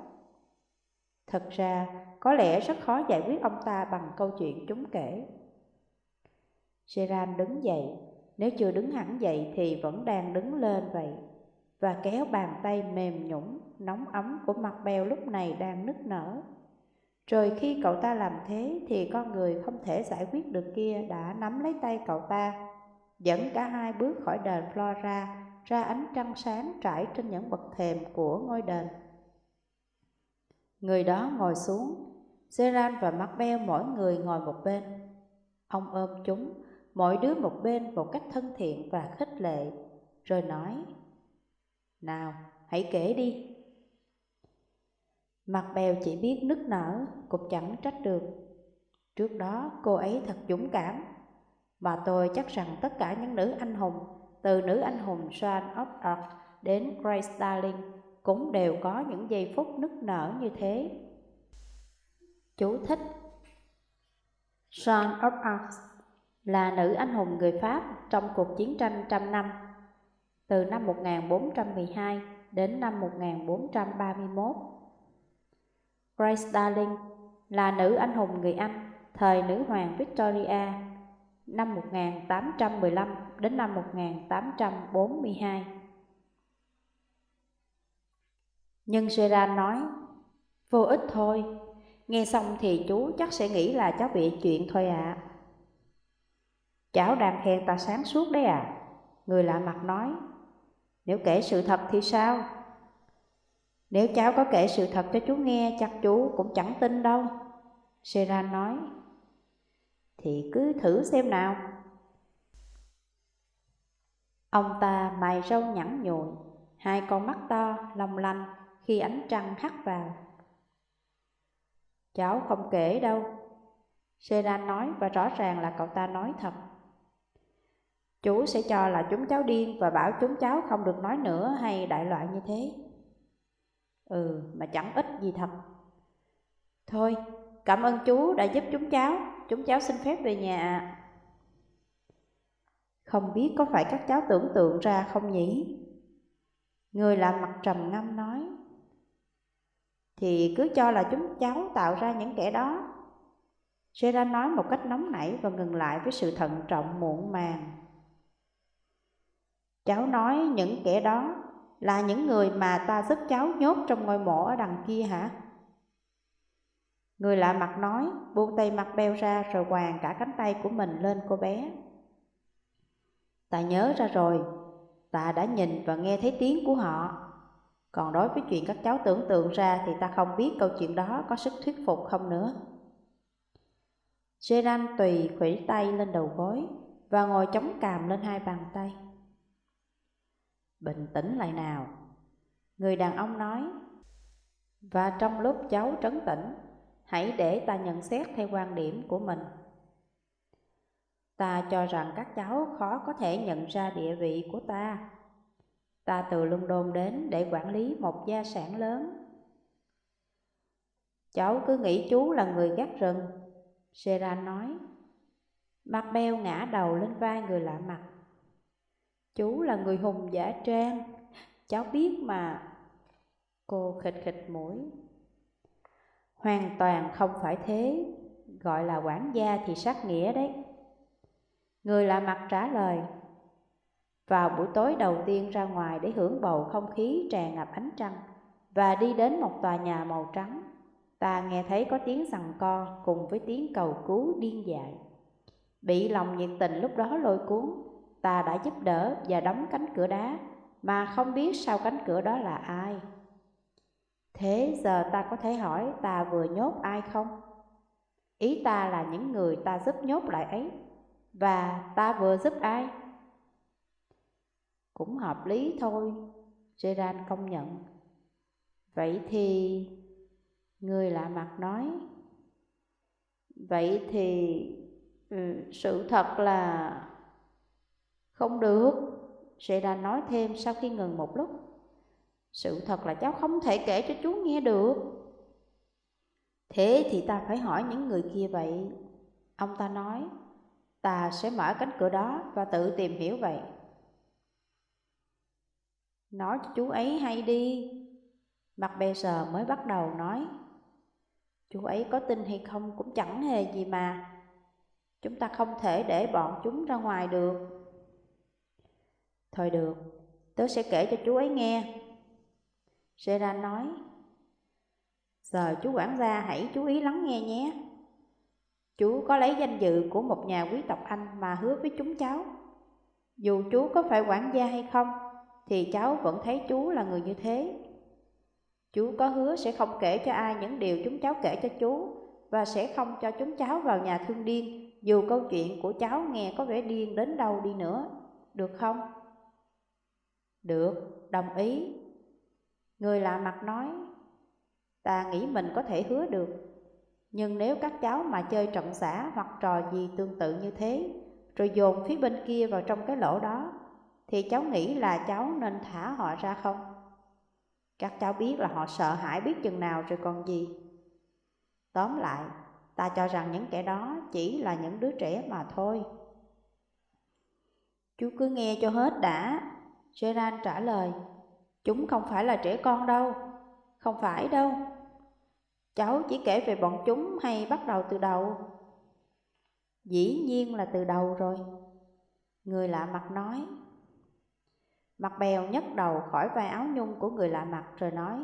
Thật ra, có lẽ rất khó giải quyết ông ta bằng câu chuyện chúng kể. Seran đứng dậy, nếu chưa đứng hẳn dậy thì vẫn đang đứng lên vậy, và kéo bàn tay mềm nhũng, nóng ấm của mặt bèo lúc này đang nức nở. Rồi khi cậu ta làm thế thì con người không thể giải quyết được kia đã nắm lấy tay cậu ta, dẫn cả hai bước khỏi đền Flora ra ánh trăng sáng trải trên những bậc thềm của ngôi đền. Người đó ngồi xuống, Seran và Macbeth mỗi người ngồi một bên. Ông ôm chúng, mỗi đứa một bên một cách thân thiện và khích lệ, rồi nói, Nào, hãy kể đi. Mặt bèo chỉ biết nức nở, cũng chẳng trách được. Trước đó cô ấy thật dũng cảm, mà tôi chắc rằng tất cả những nữ anh hùng, từ nữ anh hùng Sean of đến Grace Darling, cũng đều có những giây phút nức nở như thế. Chú thích Sean of là nữ anh hùng người Pháp trong cuộc chiến tranh trăm năm, từ năm 1412 đến năm 1431. Grace Darling là nữ anh hùng người Anh thời nữ hoàng Victoria năm 1815 đến năm 1842. Nhưng Gerard nói, vô ích thôi, nghe xong thì chú chắc sẽ nghĩ là cháu bị chuyện thôi ạ. À. Cháu đang khen ta sáng suốt đấy à? Người lạ mặt nói, nếu kể sự thật thì sao? Nếu cháu có kể sự thật cho chú nghe, chắc chú cũng chẳng tin đâu. Seran nói, thì cứ thử xem nào. Ông ta mày râu nhẵn nhụi, hai con mắt to, long lanh khi ánh trăng hắt vào. Cháu không kể đâu. Seran nói và rõ ràng là cậu ta nói thật. Chú sẽ cho là chúng cháu điên và bảo chúng cháu không được nói nữa hay đại loại như thế. Ừ, mà chẳng ít gì thật. Thôi, cảm ơn chú đã giúp chúng cháu, chúng cháu xin phép về nhà Không biết có phải các cháu tưởng tượng ra không nhỉ? Người làm mặt trầm ngâm nói Thì cứ cho là chúng cháu tạo ra những kẻ đó sera nói một cách nóng nảy và ngừng lại với sự thận trọng muộn màng Cháu nói những kẻ đó là những người mà ta giúp cháu nhốt trong ngôi mộ ở đằng kia hả? Người lạ mặt nói, buông tay mặt beo ra rồi quàng cả cánh tay của mình lên cô bé. Ta nhớ ra rồi, ta đã nhìn và nghe thấy tiếng của họ. Còn đối với chuyện các cháu tưởng tượng ra thì ta không biết câu chuyện đó có sức thuyết phục không nữa. Gerard tùy khủy tay lên đầu gối và ngồi chống càm lên hai bàn tay. Bình tĩnh lại nào. Người đàn ông nói, Và trong lúc cháu trấn tĩnh, Hãy để ta nhận xét theo quan điểm của mình. Ta cho rằng các cháu khó có thể nhận ra địa vị của ta. Ta từ London đến để quản lý một gia sản lớn. Cháu cứ nghĩ chú là người gác rừng. Seran nói. Mặt beo ngã đầu lên vai người lạ mặt. Chú là người hùng giả trang. Cháu biết mà. Cô khịch khịch mũi. Hoàn toàn không phải thế. Gọi là quản gia thì sát nghĩa đấy. Người lạ mặt trả lời. Vào buổi tối đầu tiên ra ngoài để hưởng bầu không khí tràn ngập ánh trăng Và đi đến một tòa nhà màu trắng. Ta nghe thấy có tiếng sằng co cùng với tiếng cầu cứu điên dại. Bị lòng nhiệt tình lúc đó lôi cuốn ta đã giúp đỡ và đóng cánh cửa đá mà không biết sau cánh cửa đó là ai. Thế giờ ta có thể hỏi ta vừa nhốt ai không? Ý ta là những người ta giúp nhốt lại ấy và ta vừa giúp ai? Cũng hợp lý thôi, Gerard công nhận. Vậy thì... Người lạ mặt nói Vậy thì ừ, sự thật là không được, Sê nói thêm sau khi ngừng một lúc. Sự thật là cháu không thể kể cho chú nghe được. Thế thì ta phải hỏi những người kia vậy. Ông ta nói, ta sẽ mở cánh cửa đó và tự tìm hiểu vậy. Nói cho chú ấy hay đi. Mặt bè sờ mới bắt đầu nói. Chú ấy có tin hay không cũng chẳng hề gì mà. Chúng ta không thể để bọn chúng ra ngoài được. Thôi được, tớ sẽ kể cho chú ấy nghe. Gerard nói, Giờ chú quản gia hãy chú ý lắng nghe nhé. Chú có lấy danh dự của một nhà quý tộc Anh mà hứa với chúng cháu. Dù chú có phải quản gia hay không, thì cháu vẫn thấy chú là người như thế. Chú có hứa sẽ không kể cho ai những điều chúng cháu kể cho chú và sẽ không cho chúng cháu vào nhà thương điên dù câu chuyện của cháu nghe có vẻ điên đến đâu đi nữa. Được không? Được, đồng ý. Người lạ mặt nói, ta nghĩ mình có thể hứa được. Nhưng nếu các cháu mà chơi trận xã hoặc trò gì tương tự như thế, rồi dồn phía bên kia vào trong cái lỗ đó, thì cháu nghĩ là cháu nên thả họ ra không? Các cháu biết là họ sợ hãi biết chừng nào rồi còn gì. Tóm lại, ta cho rằng những kẻ đó chỉ là những đứa trẻ mà thôi. Chú cứ nghe cho hết đã. Gerard trả lời, chúng không phải là trẻ con đâu, không phải đâu. Cháu chỉ kể về bọn chúng hay bắt đầu từ đầu? Dĩ nhiên là từ đầu rồi. Người lạ mặt nói. Mặt bèo nhấc đầu khỏi vai áo nhung của người lạ mặt rồi nói.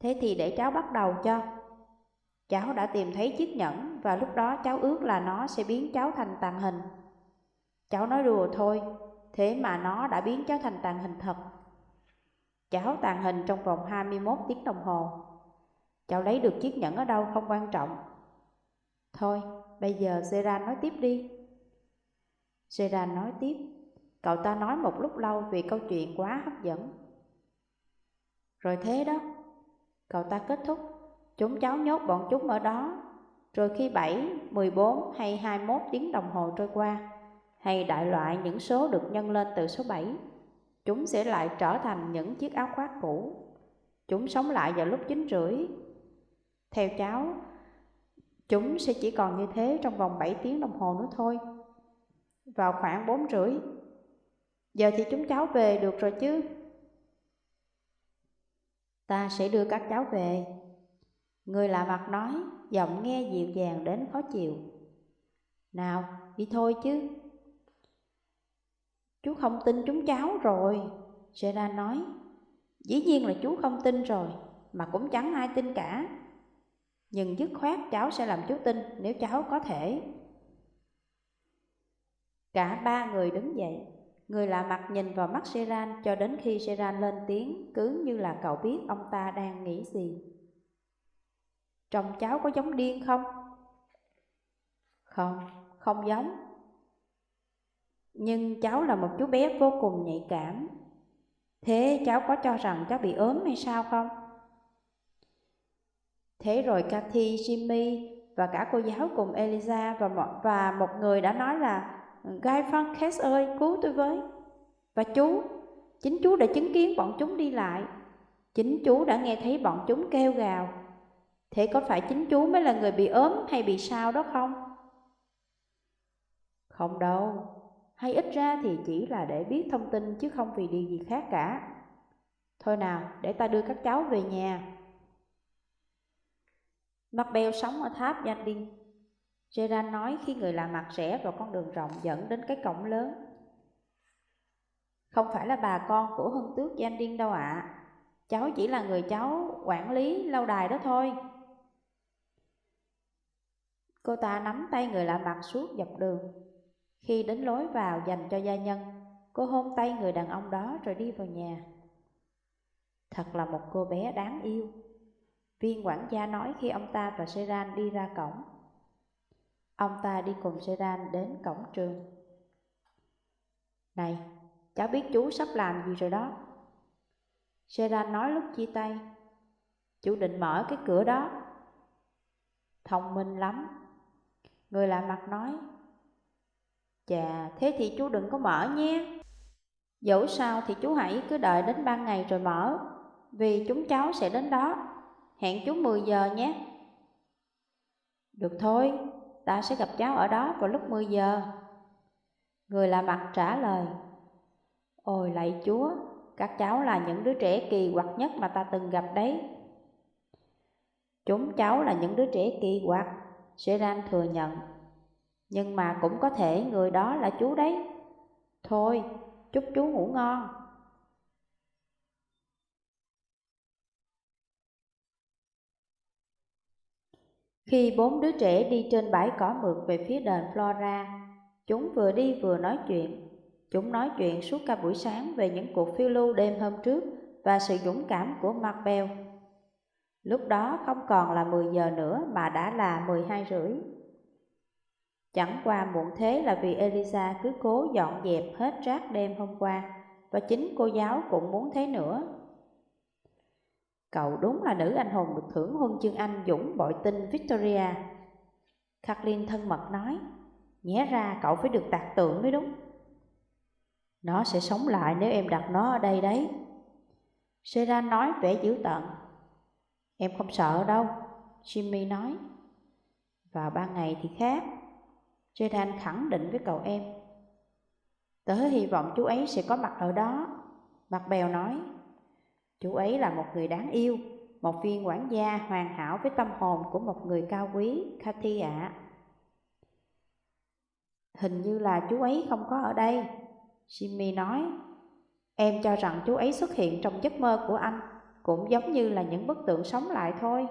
Thế thì để cháu bắt đầu cho. Cháu đã tìm thấy chiếc nhẫn và lúc đó cháu ước là nó sẽ biến cháu thành tàn hình. Cháu nói đùa thôi, thế mà nó đã biến cháu thành tàn hình thật. Cháu tàn hình trong vòng 21 tiếng đồng hồ. Cháu lấy được chiếc nhẫn ở đâu không quan trọng. Thôi, bây giờ Zera nói tiếp đi. Zera nói tiếp, cậu ta nói một lúc lâu vì câu chuyện quá hấp dẫn. Rồi thế đó, cậu ta kết thúc, chúng cháu nhốt bọn chúng ở đó. Rồi khi 7, 14 hay 21 tiếng đồng hồ trôi qua, hay đại loại những số được nhân lên từ số 7, chúng sẽ lại trở thành những chiếc áo khoác cũ. Chúng sống lại vào lúc 9 rưỡi. Theo cháu, chúng sẽ chỉ còn như thế trong vòng 7 tiếng đồng hồ nữa thôi. Vào khoảng 4 rưỡi. Giờ thì chúng cháu về được rồi chứ. Ta sẽ đưa các cháu về. Người lạ mặt nói, giọng nghe dịu dàng đến khó chịu. Nào, đi thôi chứ. Chú không tin chúng cháu rồi, Gerard nói. Dĩ nhiên là chú không tin rồi, mà cũng chẳng ai tin cả. Nhưng dứt khoát cháu sẽ làm chú tin nếu cháu có thể. Cả ba người đứng dậy, người lạ mặt nhìn vào mắt Gerard cho đến khi Gerard lên tiếng cứ như là cậu biết ông ta đang nghĩ gì. Trông cháu có giống điên không? Không, không giống. Nhưng cháu là một chú bé vô cùng nhạy cảm. Thế cháu có cho rằng cháu bị ốm hay sao không? Thế rồi Cathy, Jimmy và cả cô giáo cùng Eliza và một, và một người đã nói là Guy Fawkes ơi, cứu tôi với. Và chú, chính chú đã chứng kiến bọn chúng đi lại. Chính chú đã nghe thấy bọn chúng kêu gào. Thế có phải chính chú mới là người bị ốm hay bị sao đó không? Không đâu, hay ít ra thì chỉ là để biết thông tin chứ không vì điều gì khác cả. Thôi nào, để ta đưa các cháu về nhà. Mặt bèo sống ở tháp Gia Đinh. Gerard nói khi người lạ mặt rẽ vào con đường rộng dẫn đến cái cổng lớn. Không phải là bà con của hân tước Gia Đinh đâu ạ. À. Cháu chỉ là người cháu quản lý lâu đài đó thôi. Cô ta nắm tay người lạ mặt suốt dọc đường. Khi đến lối vào dành cho gia nhân, cô hôn tay người đàn ông đó rồi đi vào nhà. Thật là một cô bé đáng yêu. Viên quản gia nói khi ông ta và Seran đi ra cổng. Ông ta đi cùng Seran đến cổng trường. Này, cháu biết chú sắp làm gì rồi đó. Seran nói lúc chia tay. Chú định mở cái cửa đó. Thông minh lắm. Người lạ mặt nói. Chà, thế thì chú đừng có mở nhé. Dẫu sao thì chú hãy cứ đợi đến ban ngày rồi mở, vì chúng cháu sẽ đến đó. Hẹn chú 10 giờ nhé. Được thôi, ta sẽ gặp cháu ở đó vào lúc 10 giờ. Người lạ mặt trả lời. Ôi lạy chúa, các cháu là những đứa trẻ kỳ quặc nhất mà ta từng gặp đấy. Chúng cháu là những đứa trẻ kỳ quặc, Seran thừa nhận. Nhưng mà cũng có thể người đó là chú đấy. Thôi, chúc chú ngủ ngon. Khi bốn đứa trẻ đi trên bãi cỏ mượt về phía đền Flora, chúng vừa đi vừa nói chuyện. Chúng nói chuyện suốt cả buổi sáng về những cuộc phiêu lưu đêm hôm trước và sự dũng cảm của Macbeth Lúc đó không còn là 10 giờ nữa mà đã là 12 rưỡi. Chẳng qua muộn thế là vì Elisa cứ cố dọn dẹp hết rác đêm hôm qua và chính cô giáo cũng muốn thế nữa. Cậu đúng là nữ anh hùng được thưởng huân chương Anh dũng bội tinh Victoria. Kathleen thân mật nói, nhé ra cậu phải được tạc tượng mới đúng. Nó sẽ sống lại nếu em đặt nó ở đây đấy. Sera nói vẻ dữ tợn. Em không sợ đâu, Jimmy nói. Vào ban ngày thì khác. Jaden khẳng định với cậu em. Tớ hy vọng chú ấy sẽ có mặt ở đó. Mặt bèo nói. Chú ấy là một người đáng yêu, một viên quản gia hoàn hảo với tâm hồn của một người cao quý, Cathy ạ. Hình như là chú ấy không có ở đây, Jimmy nói. Em cho rằng chú ấy xuất hiện trong giấc mơ của anh, cũng giống như là những bức tượng sống lại thôi.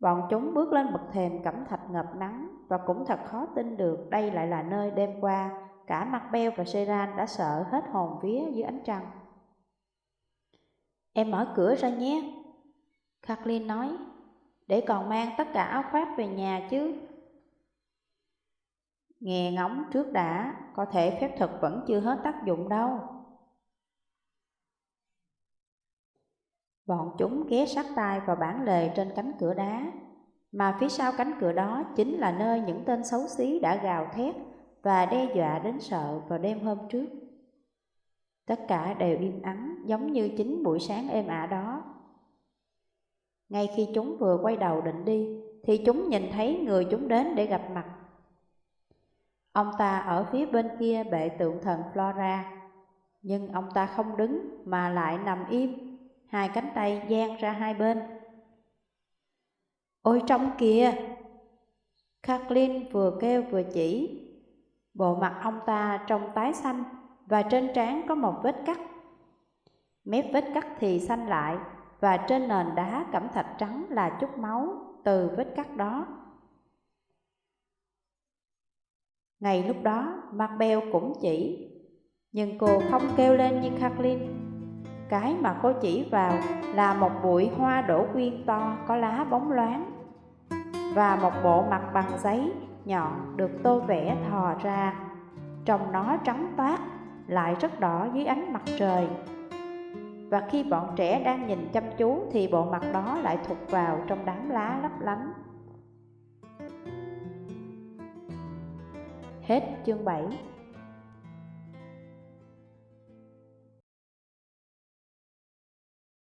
Bọn chúng bước lên bậc thềm cẩm thạch ngập nắng và cũng thật khó tin được đây lại là nơi đêm qua cả mặt Beo và Seran đã sợ hết hồn vía dưới ánh trăng. Em mở cửa ra nhé. Kathleen nói, để còn mang tất cả áo khoác về nhà chứ. Nghe ngóng trước đã, có thể phép thuật vẫn chưa hết tác dụng đâu. Bọn chúng ghé sát tay vào bản lề trên cánh cửa đá, mà phía sau cánh cửa đó chính là nơi những tên xấu xí đã gào thét và đe dọa đến sợ vào đêm hôm trước. Tất cả đều im ắng giống như chính buổi sáng êm ả đó. Ngay khi chúng vừa quay đầu định đi, thì chúng nhìn thấy người chúng đến để gặp mặt. Ông ta ở phía bên kia bệ tượng thần Flora, nhưng ông ta không đứng mà lại nằm im, hai cánh tay dang ra hai bên. Ôi trong kìa! Kathleen vừa kêu vừa chỉ. Bộ mặt ông ta trông tái xanh và trên trán có một vết cắt. Mép vết cắt thì xanh lại và trên nền đá cẩm thạch trắng là chút máu từ vết cắt đó. Ngày lúc đó, Marbell cũng chỉ, nhưng cô không kêu lên như Kathleen. Cái mà cô chỉ vào là một bụi hoa đổ quyên to có lá bóng loáng và một bộ mặt bằng giấy nhọn được tô vẽ thò ra, trông nó trắng toát lại rất đỏ dưới ánh mặt trời. Và khi bọn trẻ đang nhìn chăm chú thì bộ mặt đó lại thụt vào trong đám lá lấp lánh. Hết chương 7